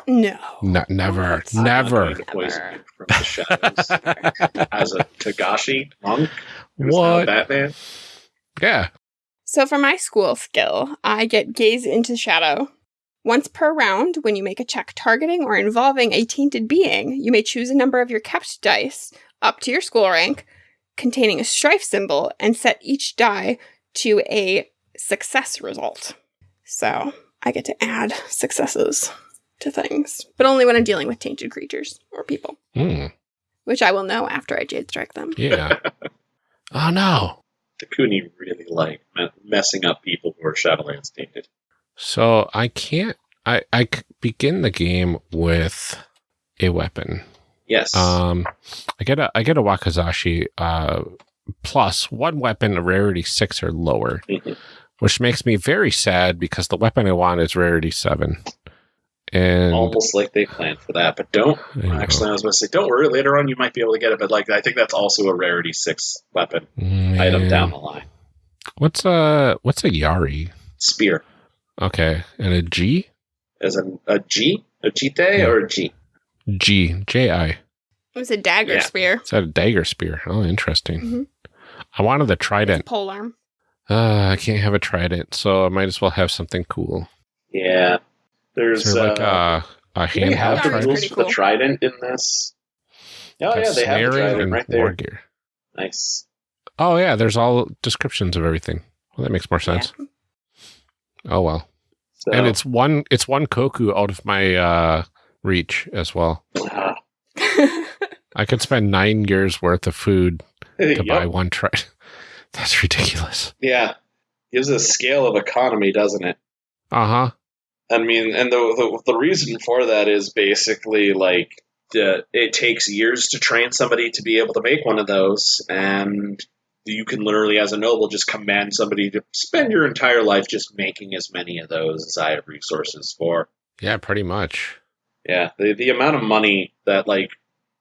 No. No, never, That's- not never. going to poison Never. from the shadows (laughs) as a Togashi monk. What? Batman. Yeah. So for my school skill, I get gaze into shadow. Once per round, when you make a check targeting or involving a tainted being, you may choose a number of your kept dice up to your school rank containing a strife symbol and set each die to a success result. So I get to add successes to things, but only when I'm dealing with tainted creatures or people, Hmm. which I will know after I jade strike them. Yeah. (laughs) oh no. The Takuni really like messing up people who are Shadowlands tainted. So I can't. I, I begin the game with a weapon. Yes. Um, I get a I get a Wakizashi uh plus one weapon a rarity six or lower, Mhm. which makes me very sad because the weapon I want is rarity seven. And Almost like they planned for that, but don't. I. Actually, I was going to say, don't worry. Later on, you might be able to get it, but like I think that's also a rarity six weapon item down the line. What's a what's a Yari? Spear Okay, and a G as a a G, a Jite Yeah. or a G. G J I. It was a dagger Yeah. spear. Is that a dagger spear? Oh, interesting. Mhm. I wanted the trident. Pole arm. Uh, I can't have a trident, so I might as well have something cool. Yeah, there's Is there like uh, a, a do they have handheld trident? rules pretty for the trident in this. Oh Got yeah, they have the trident and right war there. gear. Nice. Oh yeah, there's all descriptions of everything. Well, that makes more sense. Oh well, So, and it's one it's one koku out of my uh reach as well. (laughs) I could spend nine years worth of food to yep. buy one trident. (laughs) That's ridiculous. Yeah, gives a scale of economy, doesn't it? Uh huh. I mean, and the the, the reason for that is basically like the, it takes years to train somebody to be able to make one of those, and you can literally, as a noble, just command somebody to spend your entire life just making as many of those as I have resources for. Yeah, pretty much. Yeah, the the amount of money that like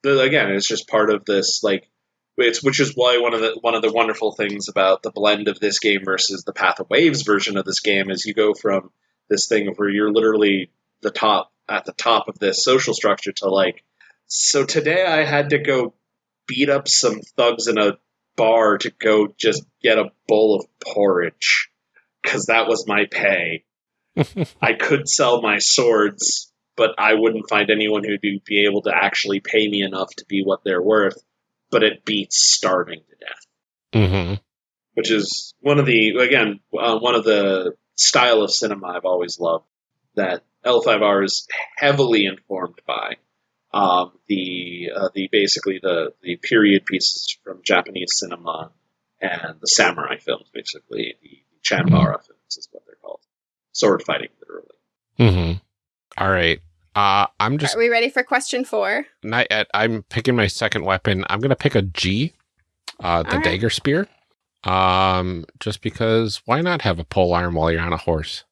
the, again, it's just part of this like it's which is why one of the one of the wonderful things about the blend of this game versus the Path of Waves version of this game is you go from this thing where you're literally the top at the top of this social structure to like so today I had to go beat up some thugs in a bar to go just get a bowl of porridge because that was my pay. (laughs) I could sell my swords, but I wouldn't find anyone who'd be, be able to actually pay me enough to be what they're worth. But it beats starving to death, Mm-hmm. which is one of the again uh, one of the style of cinema I've always loved. That L5R is heavily informed by um, the uh, the basically the the period pieces from Japanese cinema and the samurai films, basically the Chanbara films is what they're called, sword fighting literally. Mm-hmm. All right. Uh, I'm just Are we ready for question four? not yet. I'm picking my second weapon. I'm gonna pick a G, uh, the All right. dagger spear. Um, just because why not have a pole arm while you're on a horse?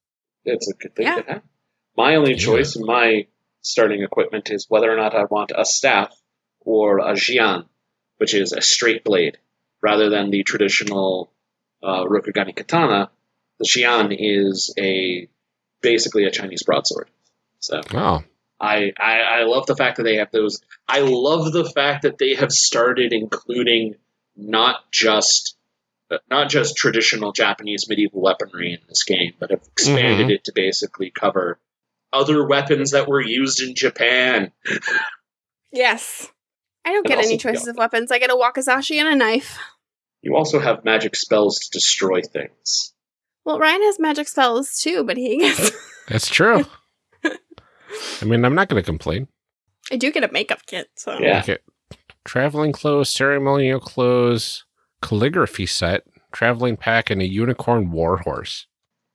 It's a good thing Yeah. to have. My only Yeah. choice in my starting equipment is whether or not I want a staff or a jian, which is a straight blade, rather than the traditional uh, Rokugani katana. The jian is a basically a Chinese broadsword. So Oh, I, I I love the fact that they have those. I love the fact that they have started including not just not just traditional Japanese medieval weaponry in this game, but have mm-hmm. expanded it to basically cover other weapons that were used in Japan. Yes. I don't And get any also- choices of weapons. I get a wakizashi and a knife. You also have magic spells to destroy things. Well, Ryan has magic spells too, but he gets. that's true. (laughs) I mean, I'm not gonna complain. I do get a makeup kit, so. Yeah. Okay. Traveling clothes, ceremonial clothes, calligraphy set, traveling pack, and a unicorn warhorse.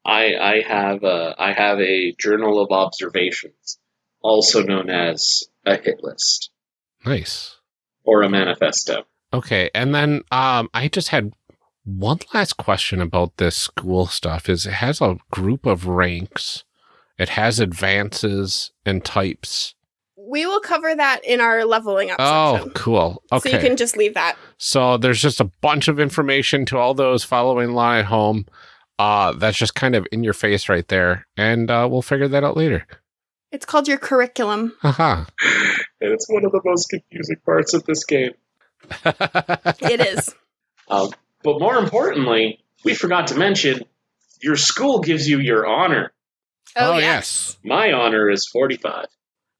I I have a I have a journal of observations, also known as a hit list Nice. or a manifesto. Okay, and then um, I just had one last question about this school stuff. Is it has a group of ranks, it has advances and types. We will cover that in our leveling up Oh, section. cool. Okay, So you can just leave that. So there's just a bunch of information to all those following along at home. Uh, that's just kind of in your face right there, and uh, we'll figure that out later. It's called your curriculum. (laughs) Haha. And it's one of the most confusing parts of this game. (laughs) It is. Um, but more importantly, we forgot to mention your school gives you your honor. Oh, oh, yeah. yes. My honor is 45.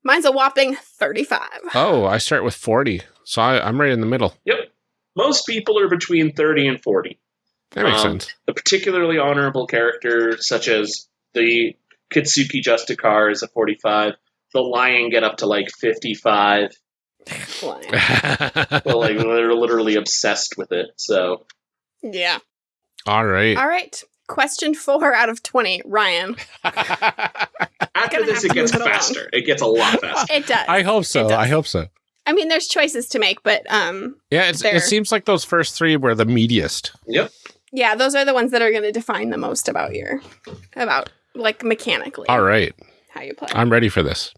Mine's a whopping 35. Oh, I start with 40. So I, I'm right in the middle. Yep. Most people are between 30 and 40. That makes Um, sense. A particularly honorable character, such as the Kitsuki Justicar, is a 45. The Lion get up to like 55. Lion. (laughs) Well, like they're literally obsessed with it. So Yeah. All right. All right. Question four out of 20. Ryan. (laughs) after this, it gets move it along. faster. It gets a lot faster. It does. I hope so. I hope so. I mean, there's choices to make, but um, Yeah, it's, it seems like those first three were the meatiest. Yep. yeah, those are the ones that are going to define the most about your, about like mechanically All right. how you play. I'm ready for this.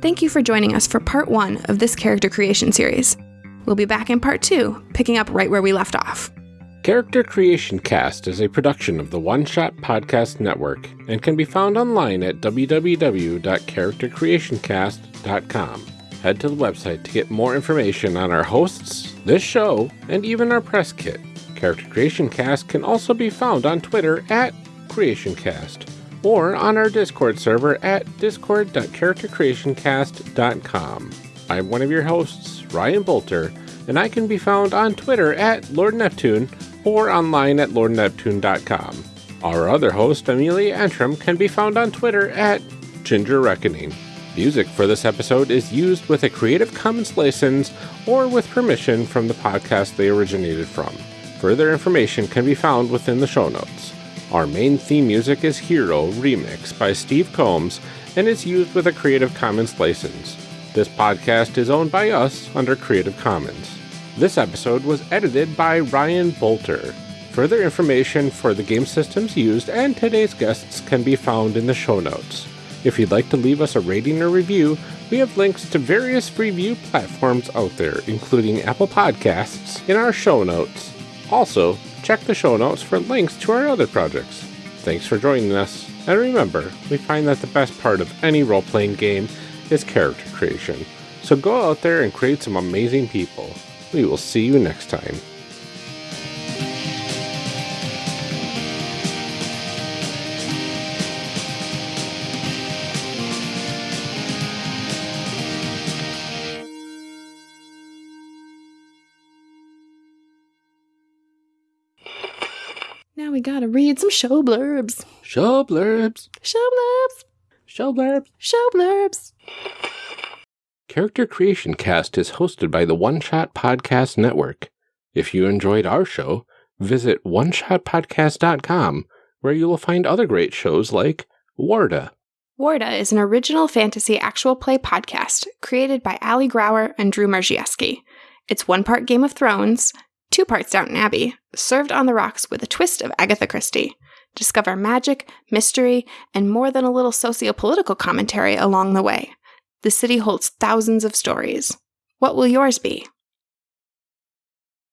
Thank you for joining us for part one of this character creation series. We'll be back in part two, picking up right where we left off. Character Creation Cast is a production of the One Shot Podcast Network and can be found online at www.charactercreationcast.com. Head to the website to get more information on our hosts, this show, and even our press kit. Character Creation Cast can also be found on Twitter at CreationCast or on our Discord server at discord.charactercreationcast.com. I'm one of your hosts, Ryan Boelter, and I can be found on Twitter at Lord Neptune or online at lordneptune.com. Our other host, Amelia Antrim, can be found on Twitter at Ginger Reckoning. Music for this episode is used with a Creative Commons license or with permission from the podcast they originated from. Further information can be found within the show notes. Our main theme music is Hero Remix by Steve Combs and is used with a Creative Commons license. This podcast is owned by us under Creative Commons. This episode was edited by Ryan Boelter. Further information for the game systems used and today's guests can be found in the show notes. If you'd like to leave us a rating or review, we have links to various review platforms out there, including Apple Podcasts, in our show notes. Also, check the show notes for links to our other projects. Thanks for joining us, and remember, we find that the best part of any role playing game is character creation. So go out there and create some amazing people. We will see you next time. Now we gotta read some show blurbs. Show blurbs. Show blurbs. Show blurbs. Show blurbs. Character Creation Cast is hosted by the One Shot Podcast Network. If you enjoyed our show, visit oneshotpodcast.com, where you will find other great shows like Warda, Warda is an original fantasy actual play podcast created by Ali Grauer and Drew Marziewski. It's one part Game of Thrones, two parts Downton Abbey, served on the rocks with a twist of Agatha Christie. Discover magic, mystery, and more than a little socio-political commentary along the way. The city holds thousands of stories. What will yours be?